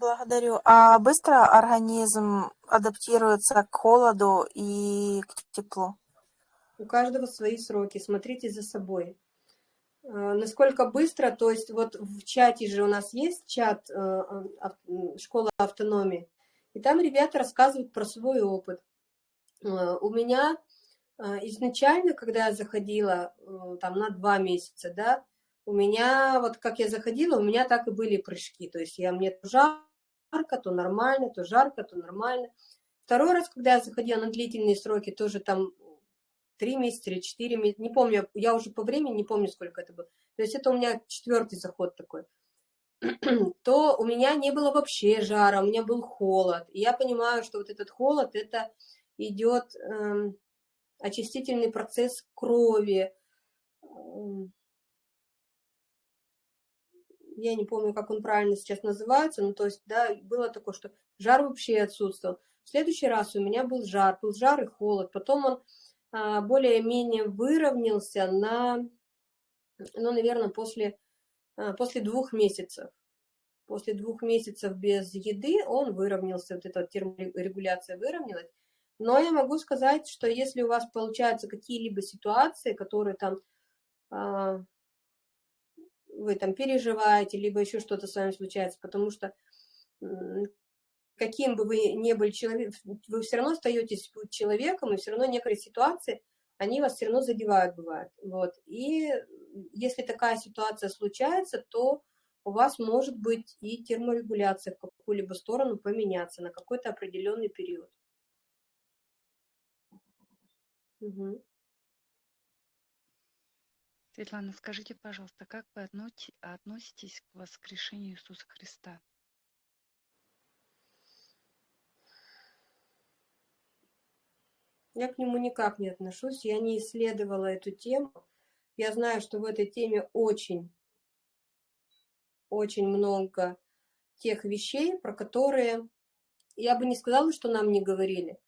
C: Благодарю. А быстро организм адаптируется к холоду и к теплу?
A: У каждого свои сроки. Смотрите за собой. А, насколько быстро, то есть вот в чате же у нас есть чат э, школы автономии, и там ребята рассказывают про свой опыт. У меня изначально, когда я заходила э, там на два месяца, да, у меня, вот как я заходила, у меня так и были прыжки, то есть я мне жарко, то нормально, то жарко, то нормально. Второй раз, когда я заходила на длительные сроки, тоже там три месяца или четыре месяца, не помню, я уже по времени не помню, сколько это было. То есть это у меня четвертый заход такой. То у меня не было вообще жара, у меня был холод. И я понимаю, что вот этот холод, это идет эм, очистительный процесс крови, эм, я не помню, как он правильно сейчас называется, ну, то есть, да, было такое, что жар вообще отсутствовал. В следующий раз у меня был жар, был жар и холод, потом он а, более-менее выровнялся на, ну, наверное, после, а, после двух месяцев. После двух месяцев без еды он выровнялся, вот эта терморегуляция выровнялась. Но я могу сказать, что если у вас получаются какие-либо ситуации, которые там а, вы там переживаете, либо еще что-то с вами случается, потому что каким бы вы ни были человеком, вы все равно остаетесь человеком, и все равно некоторые ситуации, они вас все равно задевают, бывает. Вот. И если такая ситуация случается, то у вас может быть и терморегуляция в какую-либо сторону поменяться на какой-то определенный период. Угу.
D: Светлана, скажите, пожалуйста, как вы относитесь к воскрешению Иисуса Христа?
A: Я к нему никак не отношусь, я не исследовала эту тему. Я знаю, что в этой теме очень, очень много тех вещей, про которые я бы не сказала, что нам не говорили.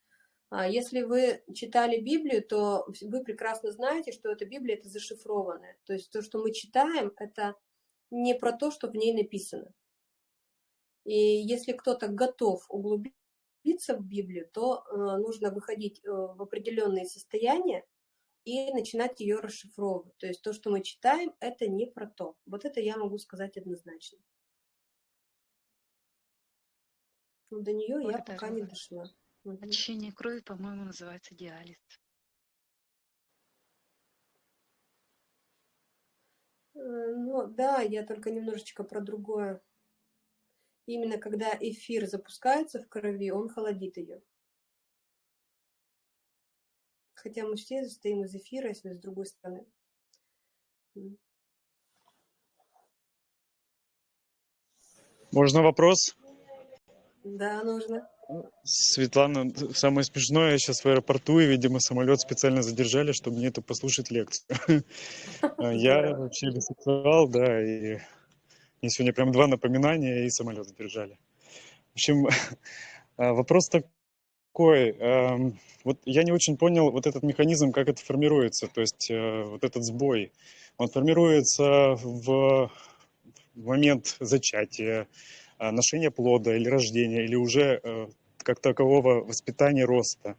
A: А если вы читали Библию, то вы прекрасно знаете, что эта Библия – это зашифрованная. То есть то, что мы читаем, это не про то, что в ней написано. И если кто-то готов углубиться в Библию, то э, нужно выходить э, в определенные состояния и начинать ее расшифровывать. То есть то, что мы читаем, это не про то. Вот это я могу сказать однозначно. Но до нее я пока не дошла.
D: Очищение крови, по-моему, называется диализ.
A: Э, Ну да, я только немножечко про другое. Именно когда эфир запускается в крови, он холодит ее. Хотя мы все состоим из эфира, если с другой стороны.
E: Можно вопрос?
A: Да, нужно.
E: Светлана, самое смешное, я сейчас в аэропорту, и, видимо, самолет специально задержали, чтобы мне это послушать лекцию. Я вообще бисексуал, да, и мне сегодня прям два напоминания, и самолет задержали. В общем, а, вопрос такой. эм, Вот я не очень понял вот этот механизм, как это формируется, то есть э, вот этот сбой. Он формируется в момент зачатия, а, ношения плода или рождения, или уже э, как такового воспитания роста.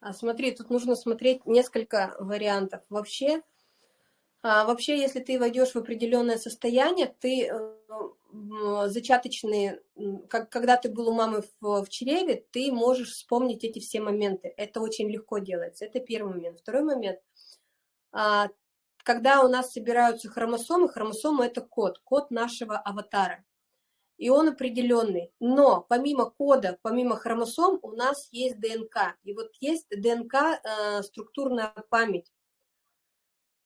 A: А смотри, тут нужно смотреть несколько вариантов. Вообще, а, вообще, если ты войдешь в определенное состояние, ты э, зачаточные, как, когда ты был у мамы в, в чреве, ты можешь вспомнить эти все моменты. Это очень легко делается. Это первый момент. Второй момент. Когда у нас собираются хромосомы, хромосомы это код, код нашего аватара. И он определенный. Но помимо кода, помимо хромосом, у нас есть ДНК. И вот есть ДНК, э, структурная память.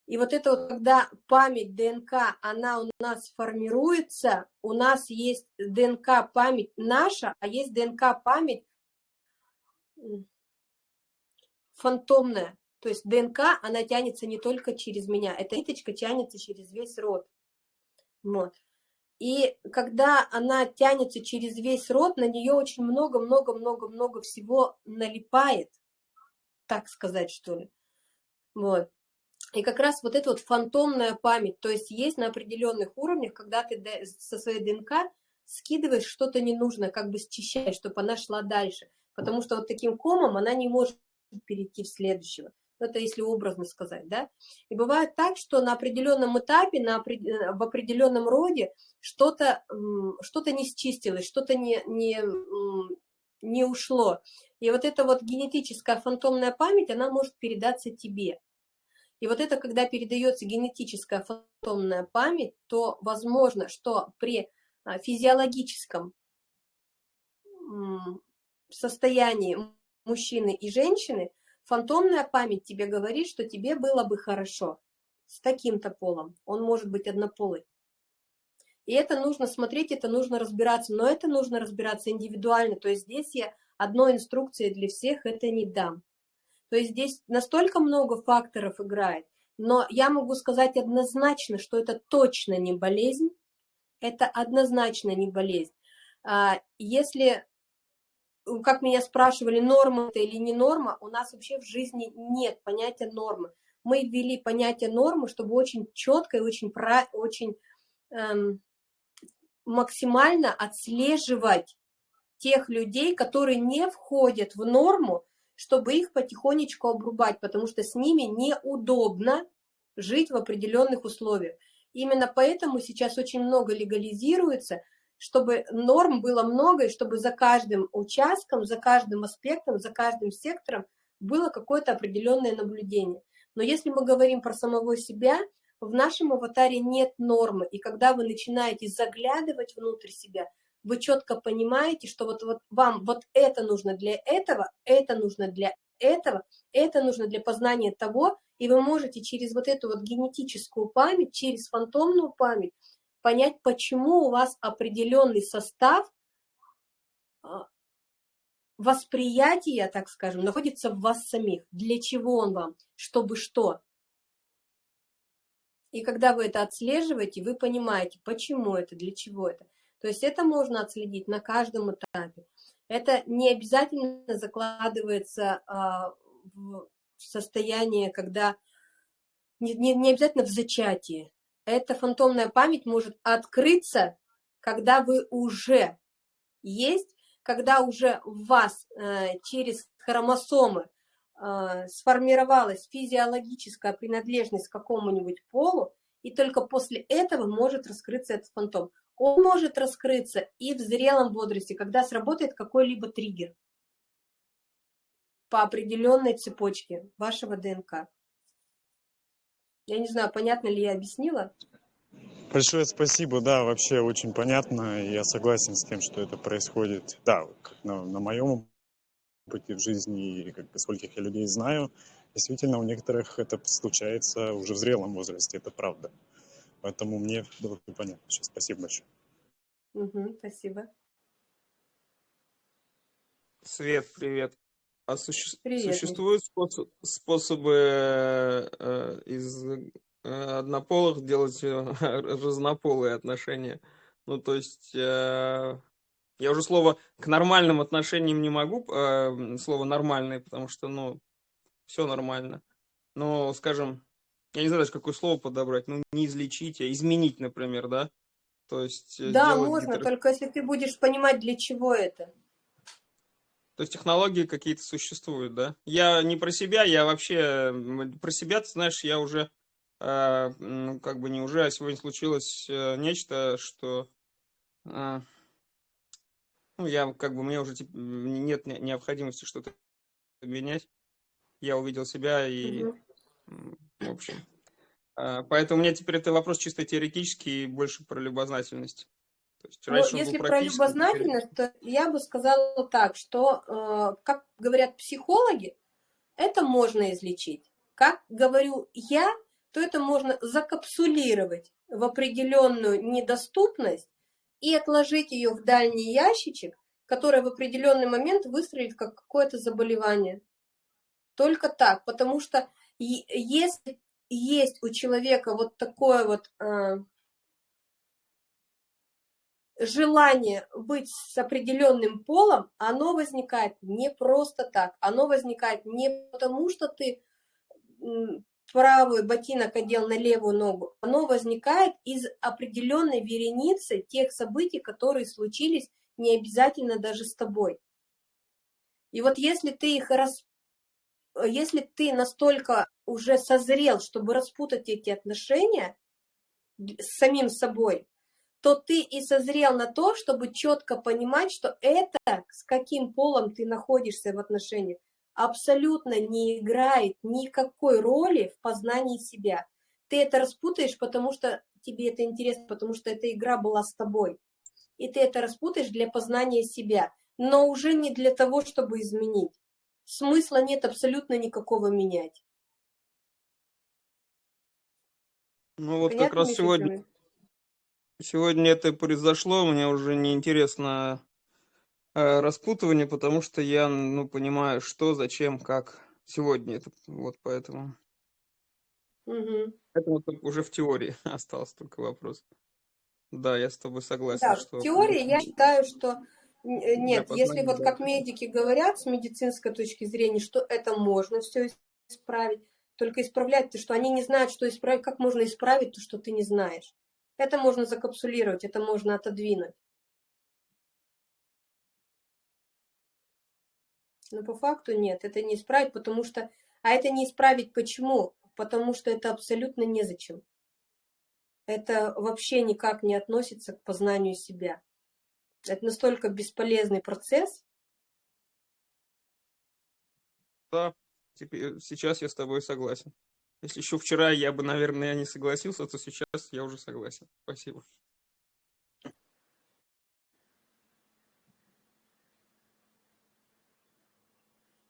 A: И вот это вот, когда память ДНК, она у нас формируется, у нас есть ДНК память наша, а есть ДНК память фантомная. То есть ДНК, она тянется не только через меня, эта ниточка тянется через весь род. Вот. И когда она тянется через весь род, на нее очень много-много-много-много всего налипает, так сказать, что ли. Вот. И как раз вот эта вот фантомная память, то есть есть на определенных уровнях, когда ты со своей ДНК скидываешь что-то ненужное, как бы счищаешь, чтобы она шла дальше. Потому что вот таким комом она не может перейти в следующего. Это если образно сказать, да. И бывает так, что на определенном этапе, на, в определенном роде что-то что, -то, не счистилось, что-то не, не, не ушло. И вот эта вот генетическая фантомная память, она может передаться тебе. И вот это, когда передается генетическая фантомная память, то возможно, что при а, физиологическом состоянии мужчины и женщины фантомная память тебе говорит, что тебе было бы хорошо с таким-то полом. Он может быть однополый. И это нужно смотреть, это нужно разбираться, но это нужно разбираться индивидуально. То есть здесь я одной инструкции для всех это не дам. То есть здесь настолько много факторов играет, но я могу сказать однозначно, что это точно не болезнь, это однозначно не болезнь. А, если как меня спрашивали, норма это или не норма, у нас вообще в жизни нет понятия нормы. Мы ввели понятие нормы, чтобы очень четко и очень, очень эм, максимально отслеживать тех людей, которые не входят в норму, чтобы их потихонечку обрубать, потому что с ними неудобно жить в определенных условиях. Именно поэтому сейчас очень много легализируется, чтобы норм было много, и чтобы за каждым участком, за каждым аспектом, за каждым сектором было какое-то определенное наблюдение. Но если мы говорим про самого себя, в нашем аватаре нет нормы, и когда вы начинаете заглядывать внутрь себя, вы четко понимаете, что вот, вот вам вот это нужно для этого, это нужно для этого, это нужно для познания того, и вы можете через вот эту вот генетическую память, через фантомную память понять, почему у вас определенный состав а, восприятия, так скажем, находится в вас самих. Для чего он вам? Чтобы что? И когда вы это отслеживаете, вы понимаете, почему это, для чего это. То есть это можно отследить на каждом этапе. Это не обязательно закладывается а, в состояние, когда не, не, не обязательно в зачатии эта фантомная память может открыться, когда вы уже есть, когда уже в вас э, через хромосомы э, сформировалась физиологическая принадлежность к какому-нибудь полу, и только после этого может раскрыться этот фантом. он может раскрыться и в зрелом возрасте, когда сработает какой-либо триггер по определенной цепочке вашего ДНК. Я не знаю, понятно ли я объяснила?
E: Большое спасибо, да, вообще очень понятно, я согласен с тем, что это происходит, да, как на, на моем опыте в жизни, и как бы скольких я людей знаю, действительно у некоторых это случается уже в зрелом возрасте, это правда. Поэтому мне было понятно. Сейчас спасибо большое.
A: Угу, спасибо.
F: Свет, привет. А суще...
A: Привет,
F: существуют способ... способы э, из э, однополых делать э, разнополые отношения? Ну, то есть, э, я уже слово к нормальным отношениям не могу, э, слово нормальное, потому что, ну, все нормально. Но, скажем, я не знаю даже, какое слово подобрать, ну, не излечить, а изменить, например, да? То есть... э,
A: Да, можно,
F: гетеро-
A: только если ты будешь понимать, для чего это.
F: То есть технологии какие-то существуют, да? Я не про себя, я вообще про себя, ты знаешь, я уже э, ну, как бы не уже, а сегодня случилось э, нечто, что э, ну, я как бы мне уже типа, нет не- необходимости что-то менять. Я увидел себя и, м, в общем. э, поэтому у меня теперь это вопрос чисто теоретический и больше про любознательность. Есть
A: Ну,
F: раньше
A: если про любознательность, то я бы сказала так, что, э, как говорят психологи, это можно излечить. Как говорю я, то это можно закапсулировать в определенную недоступность и отложить ее в дальний ящичек, который в определенный момент выстрелит как какое-то заболевание. Только так, потому что если есть у человека вот такое вот э, желание быть с определенным полом, оно возникает не просто так. Оно возникает не потому, что ты м, правый ботинок одел на левую ногу. Оно возникает из определенной вереницы тех событий, которые случились не обязательно даже с тобой. И вот если ты их рас... если ты настолько уже созрел, чтобы распутать эти отношения с самим собой, то ты и созрел на то, чтобы четко понимать, что это, с каким полом ты находишься в отношениях, абсолютно не играет никакой роли в познании себя. Ты это распутаешь, потому что тебе это интересно, потому что эта игра была с тобой. И ты это распутаешь для познания себя, но уже не для того, чтобы изменить. Смысла нет абсолютно никакого менять.
F: Ну вот как
A: Понятно,
F: раз
A: Миша,
F: сегодня
A: я?
F: Сегодня это произошло, мне уже не интересно э, распутывание, потому что я, ну, понимаю, что, зачем, как. Сегодня это, вот поэтому. Вот только уже в теории остался только вопрос. Да, я с тобой согласен,
A: Да,
F: что...
A: в теории я считаю, что э, нет, если
F: познания,
A: вот как медики говорят с медицинской точки зрения, что это можно все исправить, только исправлять то, что они не знают, что исправить, как можно исправить то, что ты не знаешь. Это можно закапсулировать, это можно отодвинуть. Но по факту нет, это не исправить, потому что... А это не исправить почему? Потому что это абсолютно незачем. Это вообще никак не относится к познанию себя. Это настолько бесполезный процесс.
F: Да, теперь, сейчас я с тобой согласен. Если еще вчера я бы, наверное, не согласился, то сейчас я уже согласен. Спасибо.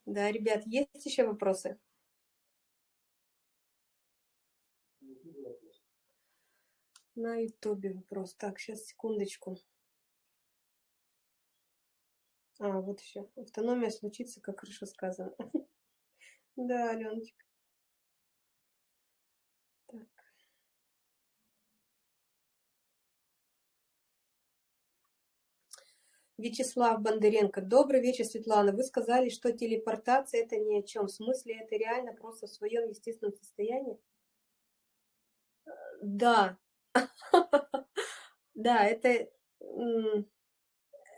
A: Да, ребят, есть еще вопросы? На ютубе вопрос. Так, сейчас, секундочку. А, вот еще. Автономия случится, как хорошо сказано. Да, Аленочка. Так. Вячеслав Бондаренко. Добрый вечер, Светлана. Вы сказали, что телепортация это ни о чем. В смысле, это реально просто в своем естественном состоянии? Да. Да, это,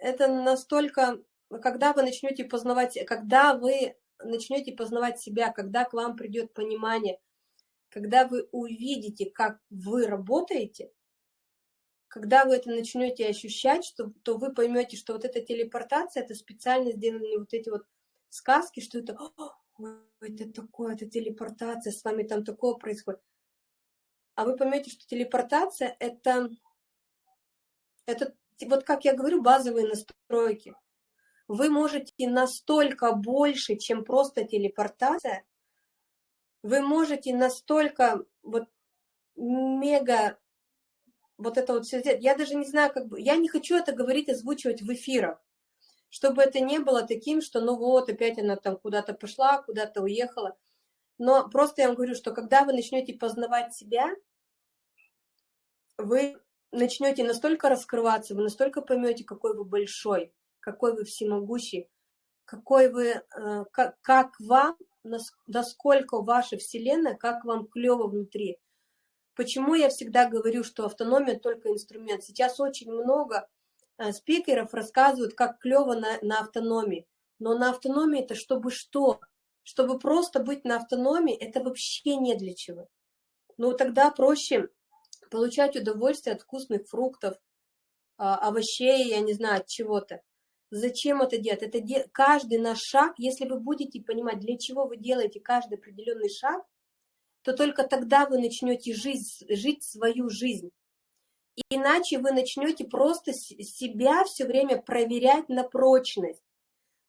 A: это настолько, когда вы начнете познавать, когда вы начнете познавать себя, когда к вам придет понимание, когда вы увидите, как вы работаете, когда вы это начнете ощущать, что, то вы поймете, что вот эта телепортация, это специально сделаны вот эти вот сказки, что это, это такое, это телепортация, с вами там такое происходит. А вы поймете, что телепортация это, это вот как я говорю, базовые настройки. Вы можете настолько больше, чем просто телепортация, вы можете настолько вот мега вот это вот все. Я даже не знаю, как бы, я не хочу это говорить, озвучивать в эфирах, чтобы это не было таким, что ну вот, опять она там куда-то пошла, куда-то уехала. Но просто я вам говорю, что когда вы начнете познавать себя, вы начнете настолько раскрываться, вы настолько поймете, какой вы большой, какой вы всемогущий, какой вы, э, как, как вам, насколько ваша вселенная, как вам клево внутри, Почему я всегда говорю, что автономия только инструмент? Сейчас очень много э, спикеров рассказывают, как клево на, на автономии. Но на автономии это чтобы что? Чтобы просто быть на автономии, это вообще не для чего. Ну, тогда проще получать удовольствие от вкусных фруктов, а, овощей, я не знаю, от чего-то. Зачем это делать? Это де... каждый наш шаг, если вы будете понимать, для чего вы делаете каждый определенный шаг, то только тогда вы начнете жить, жить свою жизнь. Иначе вы начнете просто себя все время проверять на прочность.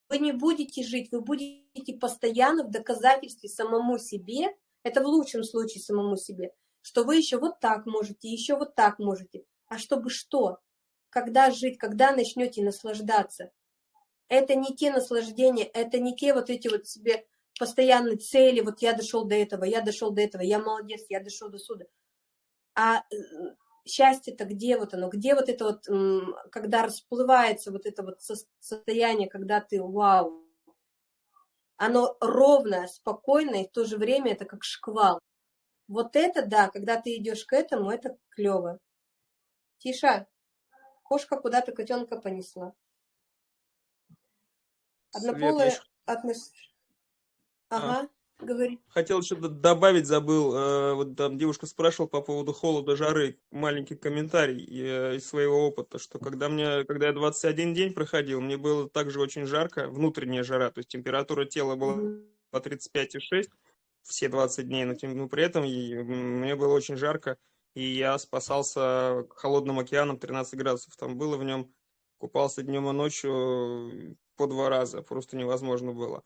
A: Вы не будете жить, вы будете постоянно в доказательстве самому себе, это в лучшем случае самому себе, что вы еще вот так можете, еще вот так можете. А чтобы что? Когда жить, когда начнете наслаждаться? Это не те наслаждения, это не те вот эти вот себе постоянной цели, вот я дошел до этого, я дошел до этого, я молодец, я дошел до суда. А э, счастье-то где вот оно, где вот это вот, когда расплывается вот это вот состояние, когда ты вау, оно ровное, спокойное, и в то же время это как шквал. Вот это, да, когда ты идешь к этому, это клево. Тиша, кошка куда-то котенка понесла. Однополые отношения. Ага, говори.
F: Хотел еще добавить, забыл, э, вот там девушка спрашивала по поводу холода, жары, маленький комментарий э, из своего опыта, что когда мне, когда я 21 день проходил, мне было также очень жарко, внутренняя жара, то есть температура тела была по 35,6 все 20 дней, но, но при этом мне было очень жарко, и я спасался холодным океаном 13 градусов, там было в нем, купался днем и ночью по два раза, просто невозможно было.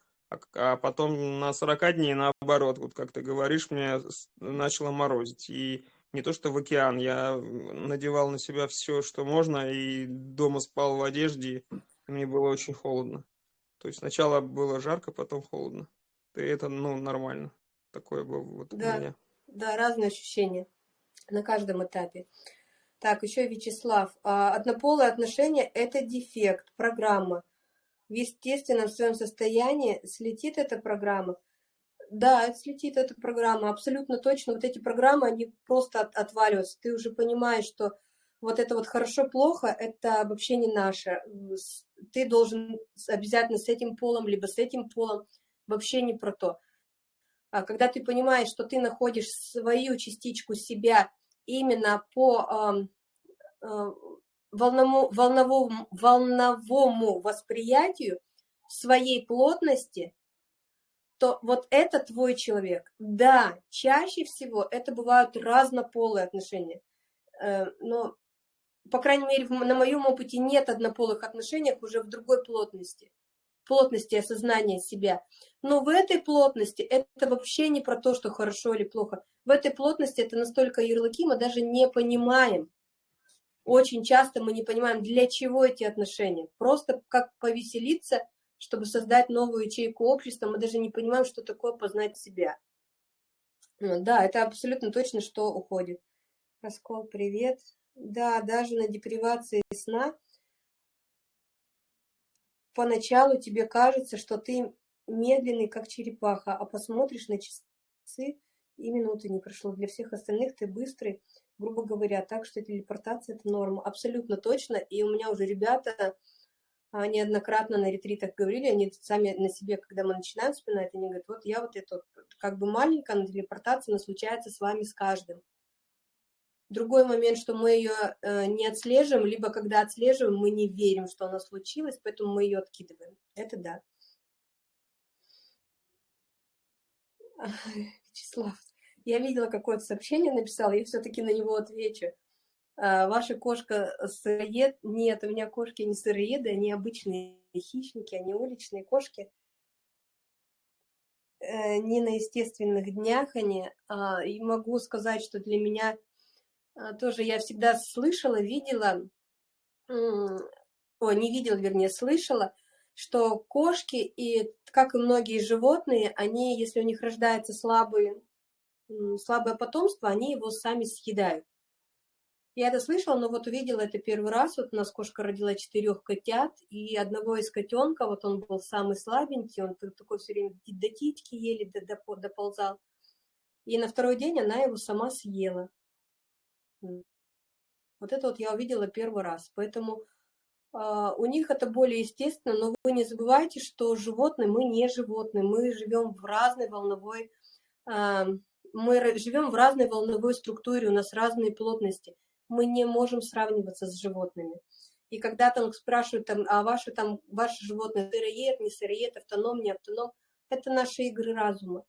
F: А, потом на 40 дней, наоборот, вот как ты говоришь, мне начало морозить. И не то что в океан, я надевал на себя все, что можно, и дома спал в одежде, и мне было очень холодно. То есть сначала было жарко, потом холодно. И это, ну, нормально. Такое было вот
A: да,
F: у меня.
A: Да, разные ощущения на каждом этапе. Так, еще Вячеслав. А, однополые отношения – это дефект, программа в естественном своем состоянии слетит эта программа. Да, слетит эта программа, абсолютно точно. Вот эти программы, они просто от, отваливаются. Ты уже понимаешь, что вот это вот хорошо-плохо, это вообще не наше. Ты должен обязательно с этим полом, либо с этим полом, вообще не про то. А когда ты понимаешь, что ты находишь свою частичку себя именно по волновому, волновому, волновому восприятию своей плотности, то вот это твой человек. Да, чаще всего это бывают разнополые отношения. Э, но, по крайней мере, на моем опыте нет однополых отношений уже в другой плотности. Плотности осознания себя. Но в этой плотности это вообще не про то, что хорошо или плохо. В этой плотности это настолько ярлыки, мы даже не понимаем, очень часто мы не понимаем, для чего эти отношения. Просто как повеселиться, чтобы создать новую ячейку общества, мы даже не понимаем, что такое познать себя. Ну да, это абсолютно точно, что уходит. Раскол, привет. Да, даже на депривации сна поначалу тебе кажется, что ты медленный, как черепаха, а посмотришь на часы, и минуты не прошло. Для всех остальных ты быстрый, грубо говоря, так что телепортация – это норма. Абсолютно точно. И у меня уже ребята а, неоднократно на ретритах говорили, они сами на себе, когда мы начинаем вспоминать, они говорят, вот я вот это как бы маленькая, но телепортация, но случается с вами с каждым. Другой момент, что мы ее э, не отслеживаем, либо когда отслеживаем, мы не верим, что она случилась, поэтому мы ее откидываем. Это да. Вячеслав, я видела какое-то сообщение, написал, я все-таки на него отвечу. А, ваша кошка сыроед? Нет, у меня кошки не сыроеды, они обычные хищники, они уличные кошки. Э, не на естественных днях они. А, и могу сказать, что для меня а, тоже я всегда слышала, видела, о, не видела, вернее, слышала, что кошки и, как и многие животные, они, если у них рождается слабый, слабое потомство, они его сами съедают. Я это слышала, но вот увидела это первый раз. Вот у нас кошка родила четырех котят, и одного из котенка, вот он был самый слабенький, он такой все время до титьки еле доползал. И на второй день она его сама съела. Вот это вот я увидела первый раз. Поэтому Uh, у них это более естественно, но вы не забывайте, что животные, мы не животные, мы живем в разной волновой, uh, мы живем в разной волновой структуре, у нас разные плотности, мы не можем сравниваться с животными. И когда там спрашивают, там, а ваши, там, ваши животные сыроед, не сыроед, автоном, не автоном, это наши игры разума.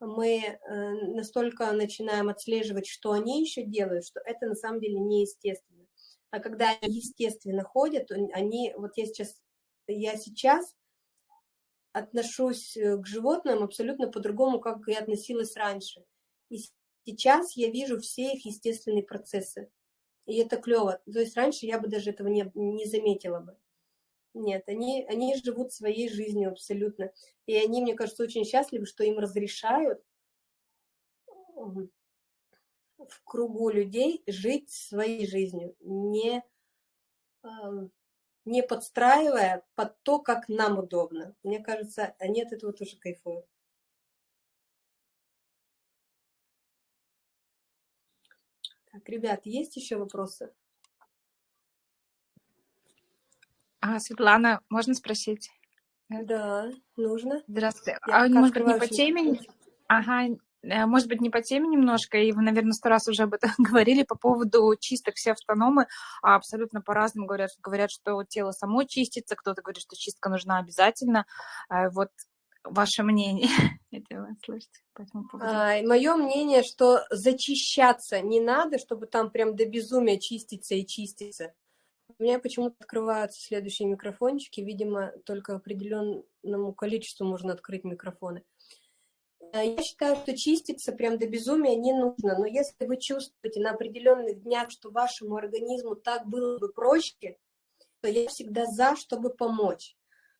A: Мы э, настолько начинаем отслеживать, что они еще делают, что это на самом деле неестественно а когда они естественно ходят, они, вот я сейчас, я сейчас отношусь э, к животным абсолютно по-другому, как я относилась раньше. И сейчас я вижу все их естественные процессы. И это клево. То есть раньше я бы даже этого не, не заметила бы. Нет, они, они живут своей жизнью абсолютно. И они, мне кажется, очень счастливы, что им разрешают в кругу людей жить своей жизнью, не, не подстраивая под то, как нам удобно. Мне кажется, они от этого тоже кайфуют. Так, ребят, есть еще вопросы?
G: А, Светлана, можно спросить?
A: Да, нужно.
G: Здравствуйте. Я а может быть не по теме? Ага, может быть, не по теме немножко, и вы, наверное, сто раз уже об этом говорили по поводу чисток. Все автономы а абсолютно по-разному говорят. Говорят, что тело само чистится, кто-то говорит, что чистка нужна обязательно. Э, вот ваше мнение.
A: А, мое мнение, что зачищаться не надо, чтобы там прям до безумия чиститься и чиститься. У меня почему-то открываются следующие микрофончики, видимо, только определенному количеству можно открыть микрофоны. Я считаю, что чиститься прям до безумия не нужно, но если вы чувствуете на определенных днях, что вашему организму так было бы проще, то я всегда за, чтобы помочь.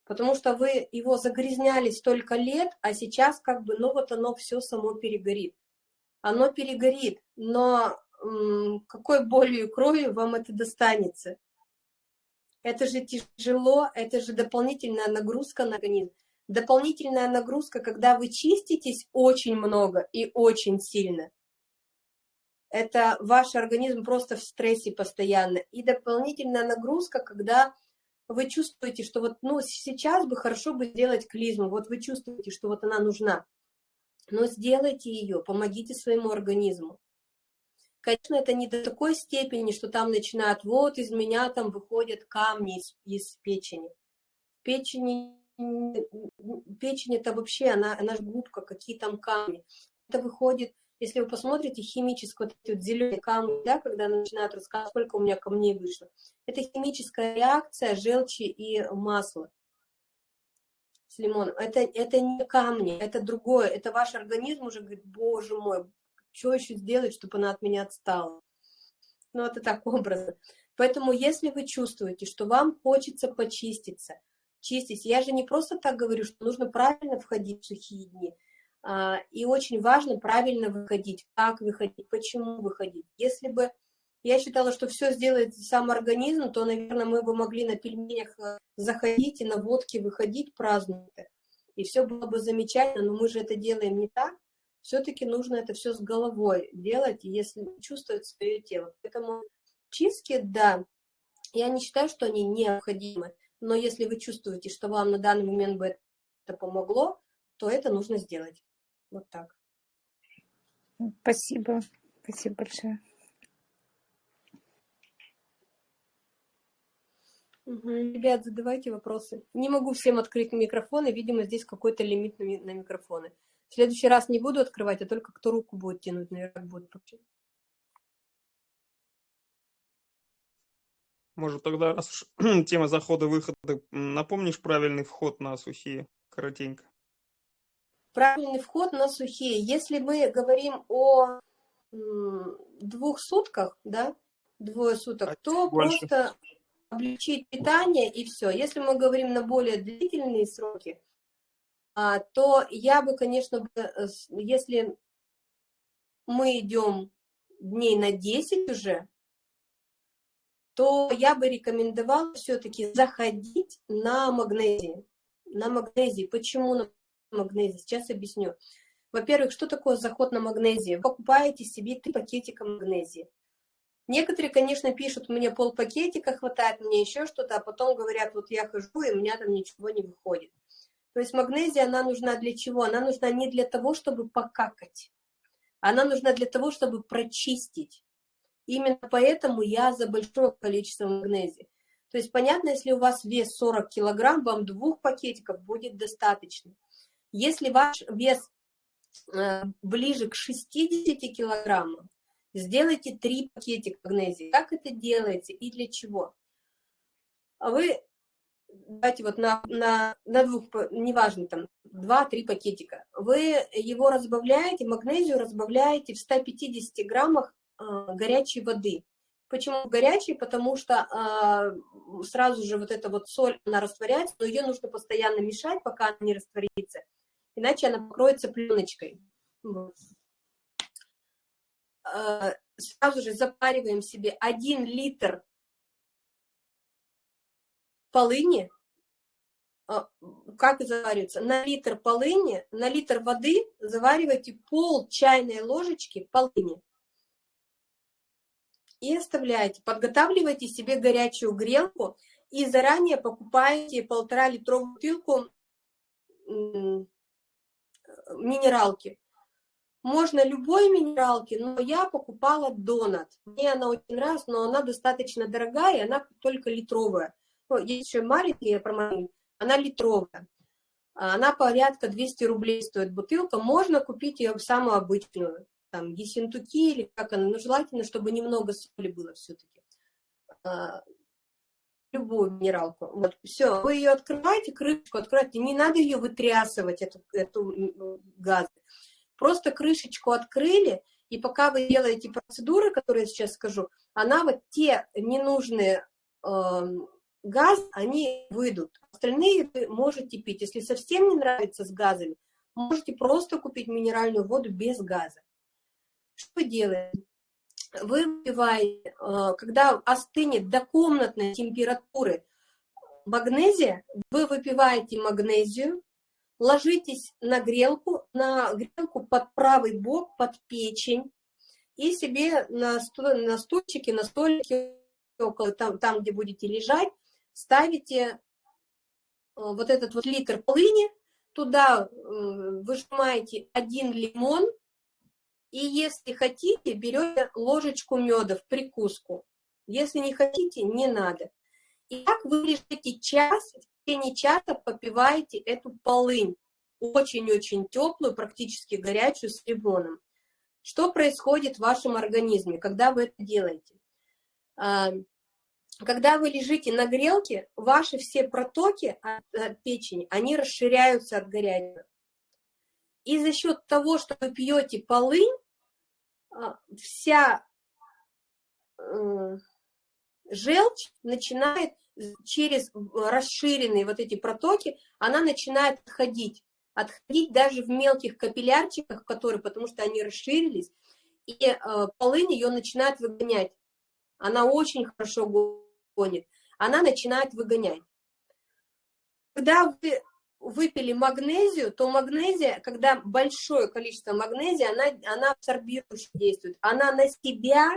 A: Потому что вы его загрязняли столько лет, а сейчас как бы, ну вот оно все само перегорит. Оно перегорит, но какой болью и кровью вам это достанется? Это же тяжело, это же дополнительная нагрузка на организм. Дополнительная нагрузка, когда вы чиститесь очень много и очень сильно. Это ваш организм просто в стрессе постоянно. И дополнительная нагрузка, когда вы чувствуете, что вот ну, сейчас бы хорошо бы сделать клизму, вот вы чувствуете, что вот она нужна. Но сделайте ее, помогите своему организму. Конечно, это не до такой степени, что там начинают, вот из меня там выходят камни из, из печени. В печени печень это вообще, она, она же губка, какие там камни. Это выходит, если вы посмотрите химически, вот эти вот зеленые камни, да, когда начинают рассказывать, сколько у меня камней вышло, это химическая реакция желчи и масла с лимоном. Это, это не камни, это другое, это ваш организм уже говорит, боже мой, что еще сделать, чтобы она от меня отстала. Ну, это так образно. Поэтому, если вы чувствуете, что вам хочется почиститься, чистить. Я же не просто так говорю, что нужно правильно входить в сухие дни. А, и очень важно правильно выходить, как выходить, почему выходить. Если бы я считала, что все сделает сам организм, то, наверное, мы бы могли на пельменях э, заходить и на водке выходить праздновать. И все было бы замечательно, но мы же это делаем не так. Все-таки нужно это все с головой делать, если чувствовать свое тело. Поэтому чистки, да, я не считаю, что они необходимы но если вы чувствуете, что вам на данный момент бы это помогло, то это нужно сделать. Вот так.
G: Спасибо. Спасибо большое.
A: Угу. Ребят, задавайте вопросы. Не могу всем открыть микрофоны, видимо, здесь какой-то лимит на микрофоны. В следующий раз не буду открывать, а только кто руку будет тянуть, наверное, будет.
F: Может, тогда, раз уж тема захода-выхода, напомнишь правильный вход на сухие, коротенько?
A: Правильный вход на сухие. Если мы говорим о двух сутках, да, двое суток, а то больше. просто облегчить питание и все. Если мы говорим на более длительные сроки, а, то я бы, конечно, э, если мы идем дней на 10 уже, то я бы рекомендовала все-таки заходить на магнезии. На магнезии. Почему на магнезии? Сейчас объясню. Во-первых, что такое заход на магнезию? Вы покупаете себе три пакетика магнезии. Некоторые, конечно, пишут, мне полпакетика хватает, мне еще что-то, а потом говорят, вот я хожу, и у меня там ничего не выходит. То есть магнезия, она нужна для чего? Она нужна не для того, чтобы покакать. Она нужна для того, чтобы прочистить. Именно поэтому я за большое количество магнезии. То есть, понятно, если у вас вес 40 килограмм, вам двух пакетиков будет достаточно. Если ваш вес э, ближе к 60 килограммам, сделайте три пакетика магнезии. Как это делается и для чего? Вы, давайте вот на, на, на двух, неважно, там, два-три пакетика. Вы его разбавляете, магнезию разбавляете в 150 граммах горячей воды. Почему горячей? Потому что э, сразу же вот эта вот соль, она растворяется, но ее нужно постоянно мешать, пока она не растворится, иначе она покроется пленочкой. Вот. Э, сразу же запариваем себе 1 литр полыни, а, как заваривается, на литр полыни, на литр воды заваривайте пол чайной ложечки полыни. И оставляете, подготавливайте себе горячую грелку и заранее покупаете полтора литровую бутылку минералки. Можно любой минералки, но я покупала донат. Мне она очень нравится, но она достаточно дорогая, она только литровая. Ну, есть еще маленькие, промоин, она литровая. Она порядка 200 рублей стоит бутылка. Можно купить ее самую обычную, там, есентуки или как она, но желательно, чтобы немного соли было все-таки. А, любую минералку. Вот, все, вы ее открываете, крышку открываете, не надо ее вытрясывать, эту, эту газ. Просто крышечку открыли, и пока вы делаете процедуры, которые я сейчас скажу, она вот те ненужные э, газ, они выйдут. Остальные вы можете пить. Если совсем не нравится с газами, можете просто купить минеральную воду без газа. Что вы делаете? Вы выпиваете, э, когда остынет до комнатной температуры магнезия, вы выпиваете магнезию, ложитесь на грелку, на грелку под правый бок, под печень, и себе на, стул, на стульчике, на столике, около там, там, где будете лежать, ставите э, вот этот вот литр полыни, туда э, выжимаете один лимон, и если хотите, берете ложечку меда в прикуску. Если не хотите, не надо. И так вы лежите час, течение часа попиваете эту полынь, очень-очень теплую, практически горячую, с лимоном. Что происходит в вашем организме, когда вы это делаете? А, когда вы лежите на грелке, ваши все протоки от, от печени, они расширяются от горячего. И за счет того, что вы пьете полынь, вся э, желчь начинает через расширенные вот эти протоки, она начинает отходить. Отходить даже в мелких капиллярчиках, которые, потому что они расширились, и э, полынь ее начинает выгонять. Она очень хорошо гонит. Она начинает выгонять. Когда вы выпили магнезию, то магнезия, когда большое количество магнезии, она, она абсорбирующе действует. Она на себя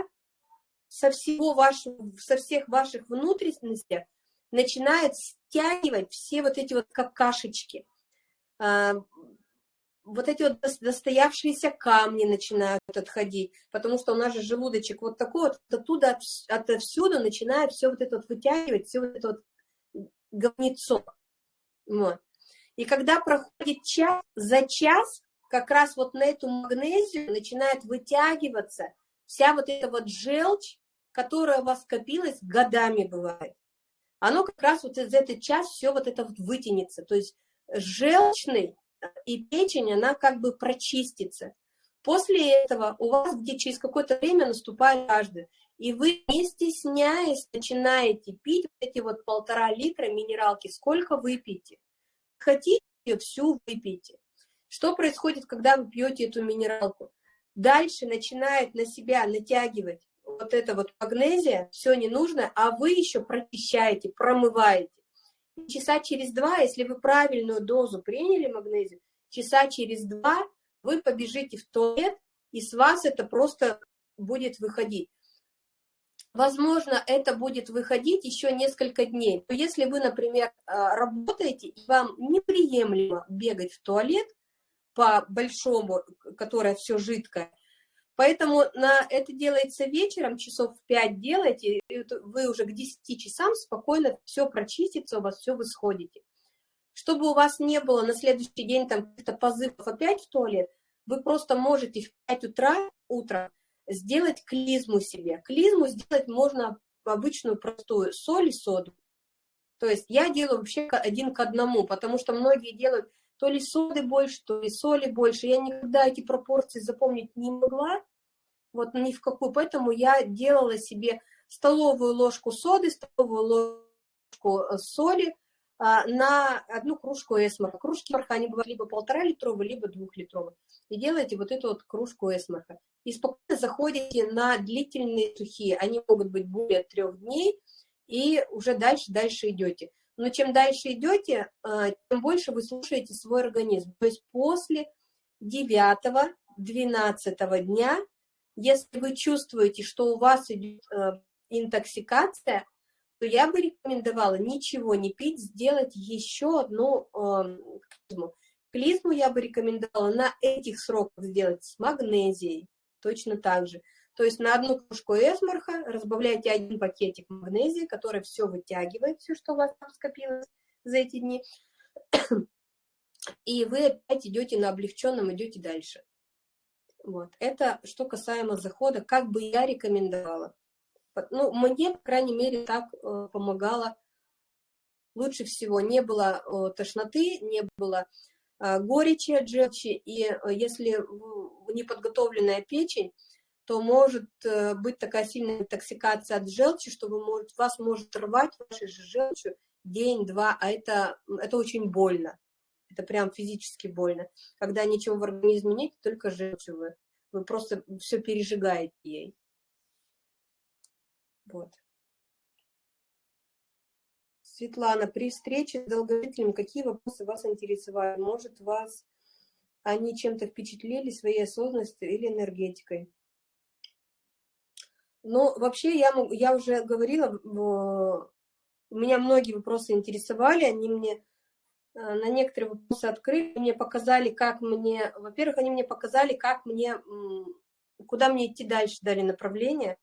A: со, всего вашего, со всех ваших внутренностей начинает стягивать все вот эти вот какашечки. А, вот эти вот достоявшиеся камни начинают отходить, потому что у нас же желудочек вот такой вот, оттуда, отовсюду начинает все вот это вот вытягивать, все вот это вот говнецо. Вот. И когда проходит час, за час как раз вот на эту магнезию начинает вытягиваться вся вот эта вот желчь, которая у вас скопилась годами бывает. Оно как раз вот за этот час все вот это вот вытянется. То есть желчный и печень, она как бы прочистится. После этого у вас где через какое-то время наступает жажда, и вы, не стесняясь, начинаете пить эти вот полтора литра минералки. Сколько вы пьете? Хотите всю выпейте. Что происходит, когда вы пьете эту минералку? Дальше начинает на себя натягивать вот эта вот магнезия, все не нужно, а вы еще прочищаете, промываете. часа через два, если вы правильную дозу приняли магнезию, часа через два вы побежите в туалет, и с вас это просто будет выходить. Возможно, это будет выходить еще несколько дней. Но если вы, например, а, работаете, и вам неприемлемо бегать в туалет по большому, которое все жидкое, поэтому на это делается вечером, часов в 5 делаете, вы уже к 10 часам спокойно все прочистится, у вас все вы сходите. Чтобы у вас не было на следующий день там каких-то позывов опять в туалет, вы просто можете в 5 утра, утром сделать клизму себе. Клизму сделать можно обычную простую соль и соду. То есть я делаю вообще один к одному, потому что многие делают то ли соды больше, то ли соли больше. Я никогда эти пропорции запомнить не могла, вот ни в какую. Поэтому я делала себе столовую ложку соды, столовую ложку э, соли на одну кружку эсмарха. Кружки эсмарха, они бывают либо полтора литровые, либо двухлитровые. И делаете вот эту вот кружку эсмарха и спокойно заходите на длительные сухие. Они могут быть более трех дней, и уже дальше, дальше идете. Но чем дальше идете, а, тем больше вы слушаете свой организм. То есть после 9-12 дня, если вы чувствуете, что у вас идет а, интоксикация, то я бы рекомендовала ничего не пить, сделать еще одну э, клизму. Клизму я бы рекомендовала на этих сроках сделать с магнезией, точно так же. То есть на одну кружку эсмарха разбавляете один пакетик магнезии, который все вытягивает, все, что у вас там скопилось за эти дни. И вы опять идете на облегченном, идете дальше. Вот. Это что касаемо захода, как бы я рекомендовала. Ну, мне, по крайней мере, так э, помогало лучше всего. Не было э, тошноты, не было э, горечи от желчи, и если неподготовленная печень, то может быть такая сильная интоксикация от желчи, что вы может, вас может рвать вашей же желчью день-два, а это, это очень больно. Это прям физически больно. Когда ничего в организме нет, только желчью вы. Вы просто все пережигаете ей. Вот. Светлана, при встрече с долгожителем какие вопросы вас интересовали? Может, вас они чем-то впечатлили своей осознанностью или энергетикой. Но ну, вообще я, я уже говорила, меня многие вопросы интересовали, они мне э, на некоторые вопросы открыли, мне показали, как мне, во-первых, они мне показали, как мне, куда мне идти дальше, дали направление,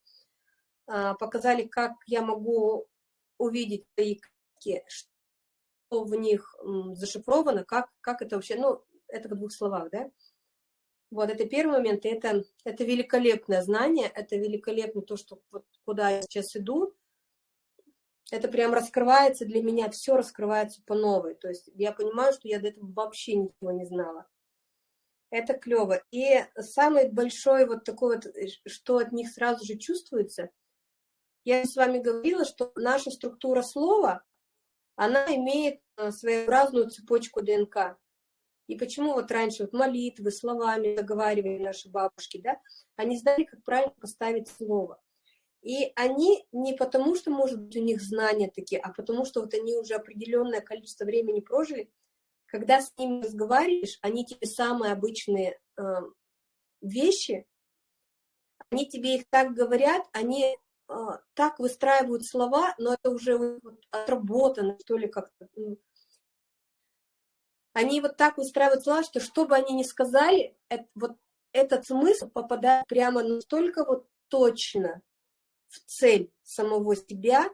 A: показали, как я могу увидеть свои картки, что в них зашифровано, как, как это вообще, ну, это в двух словах, да? Вот, это первый момент, и это, это великолепное знание, это великолепно то, что вот куда я сейчас иду, это прям раскрывается для меня, все раскрывается по новой, то есть я понимаю, что я до этого вообще ничего не знала. Это клево. И самый большой вот такой вот, э, что от них сразу же чувствуется, я с вами говорила, что наша структура слова, она имеет э, своеобразную цепочку ДНК. И почему вот раньше вот молитвы, словами заговаривали наши бабушки, да, они знали, как правильно поставить слово. И они не потому, что, может быть, у них знания такие, а потому что вот они уже определенное количество времени прожили. Когда с ними разговариваешь, они тебе самые обычные э, вещи, они тебе их так говорят, они так выстраивают слова, но это уже вот отработано, что ли, как-то они вот так выстраивают слова, что что бы они ни сказали, это, вот этот смысл попадает прямо настолько вот точно в цель самого себя,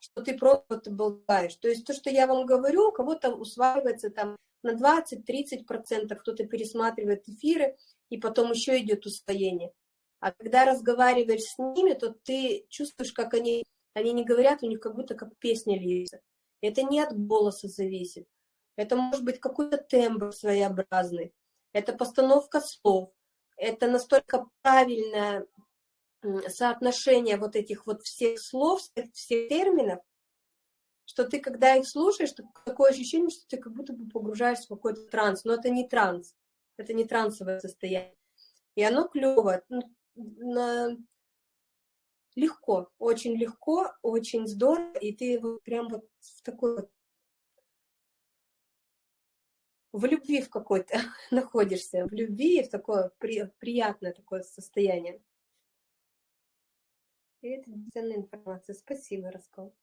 A: что ты просто болтаешь. То есть то, что я вам говорю, у кого-то усваивается там на 20-30%, кто-то пересматривает эфиры, и потом еще идет усвоение. А когда разговариваешь с ними, то ты чувствуешь, как они, они не говорят, у них как будто как песня льется. Это не от голоса зависит. Это может быть какой-то тембр своеобразный. Это постановка слов. Это настолько правильное соотношение вот этих вот всех слов, всех, терминов, что ты, когда их слушаешь, такое ощущение, что ты как будто бы погружаешься в какой-то транс. Но это не транс, это не трансовое состояние. И оно клево, на... легко, очень легко, очень здорово, и ты вот прям вот в такой вот в любви в какой-то находишься, в любви, в такое при, приятное такое состояние. И это ценная информация. Спасибо, Раскол.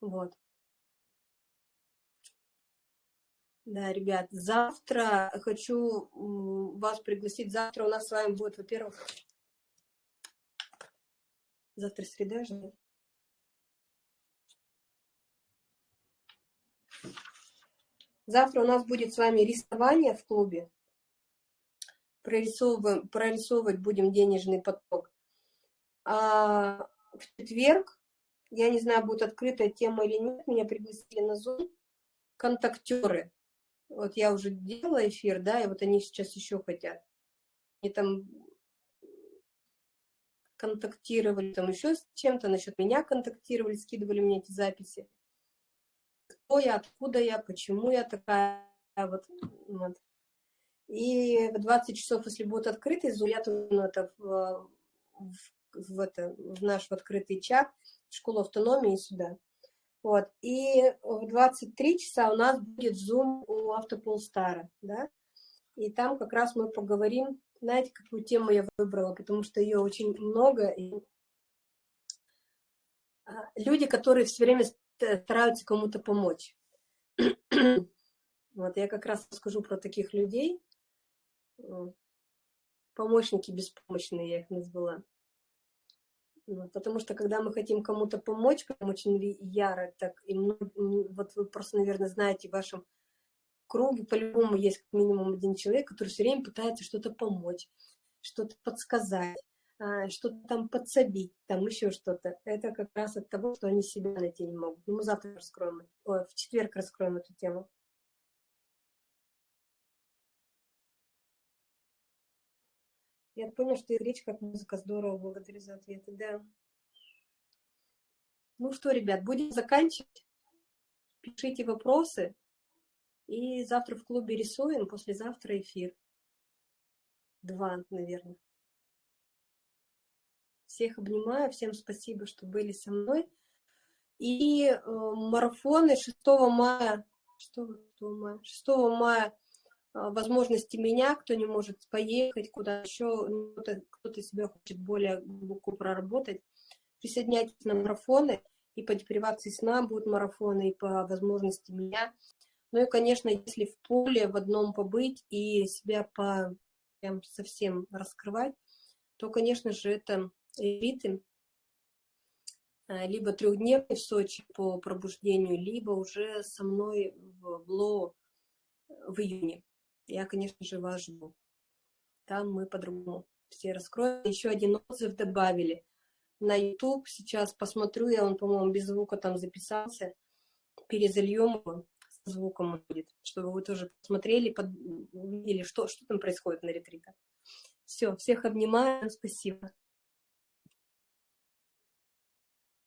A: Вот. Да, ребят, завтра хочу вас пригласить. Завтра у нас с вами будет, во-первых, завтра среда же. Завтра у нас будет с вами рисование в клубе. Прорисовываем, прорисовывать будем денежный поток. А в четверг, я не знаю, будет открытая тема или нет, меня пригласили на Zoom, контактеры. Вот я уже делала эфир, да, и вот они сейчас еще хотят. Они там контактировали, там еще с чем-то, насчет меня контактировали, скидывали мне эти записи. Кто я, откуда я, почему я такая, вот. вот. И в 20 часов, если будет открытый я тут ну, это в, в, в, это, в наш в открытый чат, в школу автономии сюда. Вот. И в 23 часа у нас будет Zoom у Автополстара, да, и там как раз мы поговорим, знаете, какую тему я выбрала, потому что ее очень много, и а, люди, которые все время стараются кому-то помочь. Вот я как раз скажу про таких людей, помощники беспомощные, я их назвала. Вот, потому что когда мы хотим кому-то помочь, прям очень яро, так, и вот вы просто, наверное, знаете, в вашем круге по-любому есть как минимум один человек, который все время пытается что-то помочь, что-то подсказать, а, что-то там подсобить, там еще что-то. Это как раз от того, что они себя найти не могут. Ну, мы завтра раскроем, ой, в четверг раскроем эту тему. Я понял, что и речь как музыка здорово, благодарю за ответы, да. Ну что, ребят, будем заканчивать. Пишите вопросы. И завтра в клубе рисуем, послезавтра эфир. Два, наверное. Всех обнимаю, всем спасибо, что были со мной. И э, марафоны 6 мая, 6, 6 мая, 6 мая возможности меня, кто не может поехать куда еще, ну, кто-то себя хочет более глубоко проработать, присоединяйтесь на марафоны, и по депривации сна будут марафоны, и по возможности меня. Ну и, конечно, если в поле в одном побыть и себя по прям совсем раскрывать, то, конечно же, это элиты, а, либо трехдневный в Сочи по пробуждению, либо уже со мной в ЛО в июне я, конечно же, вас жду. Там мы по-другому все раскроем. Еще один отзыв добавили. На YouTube сейчас посмотрю, я он, по-моему, без звука там записался. Перезальем его, с звуком будет, чтобы вы тоже посмотрели, под... увидели, что, что там происходит на ретритах. Все, всех обнимаю, спасибо.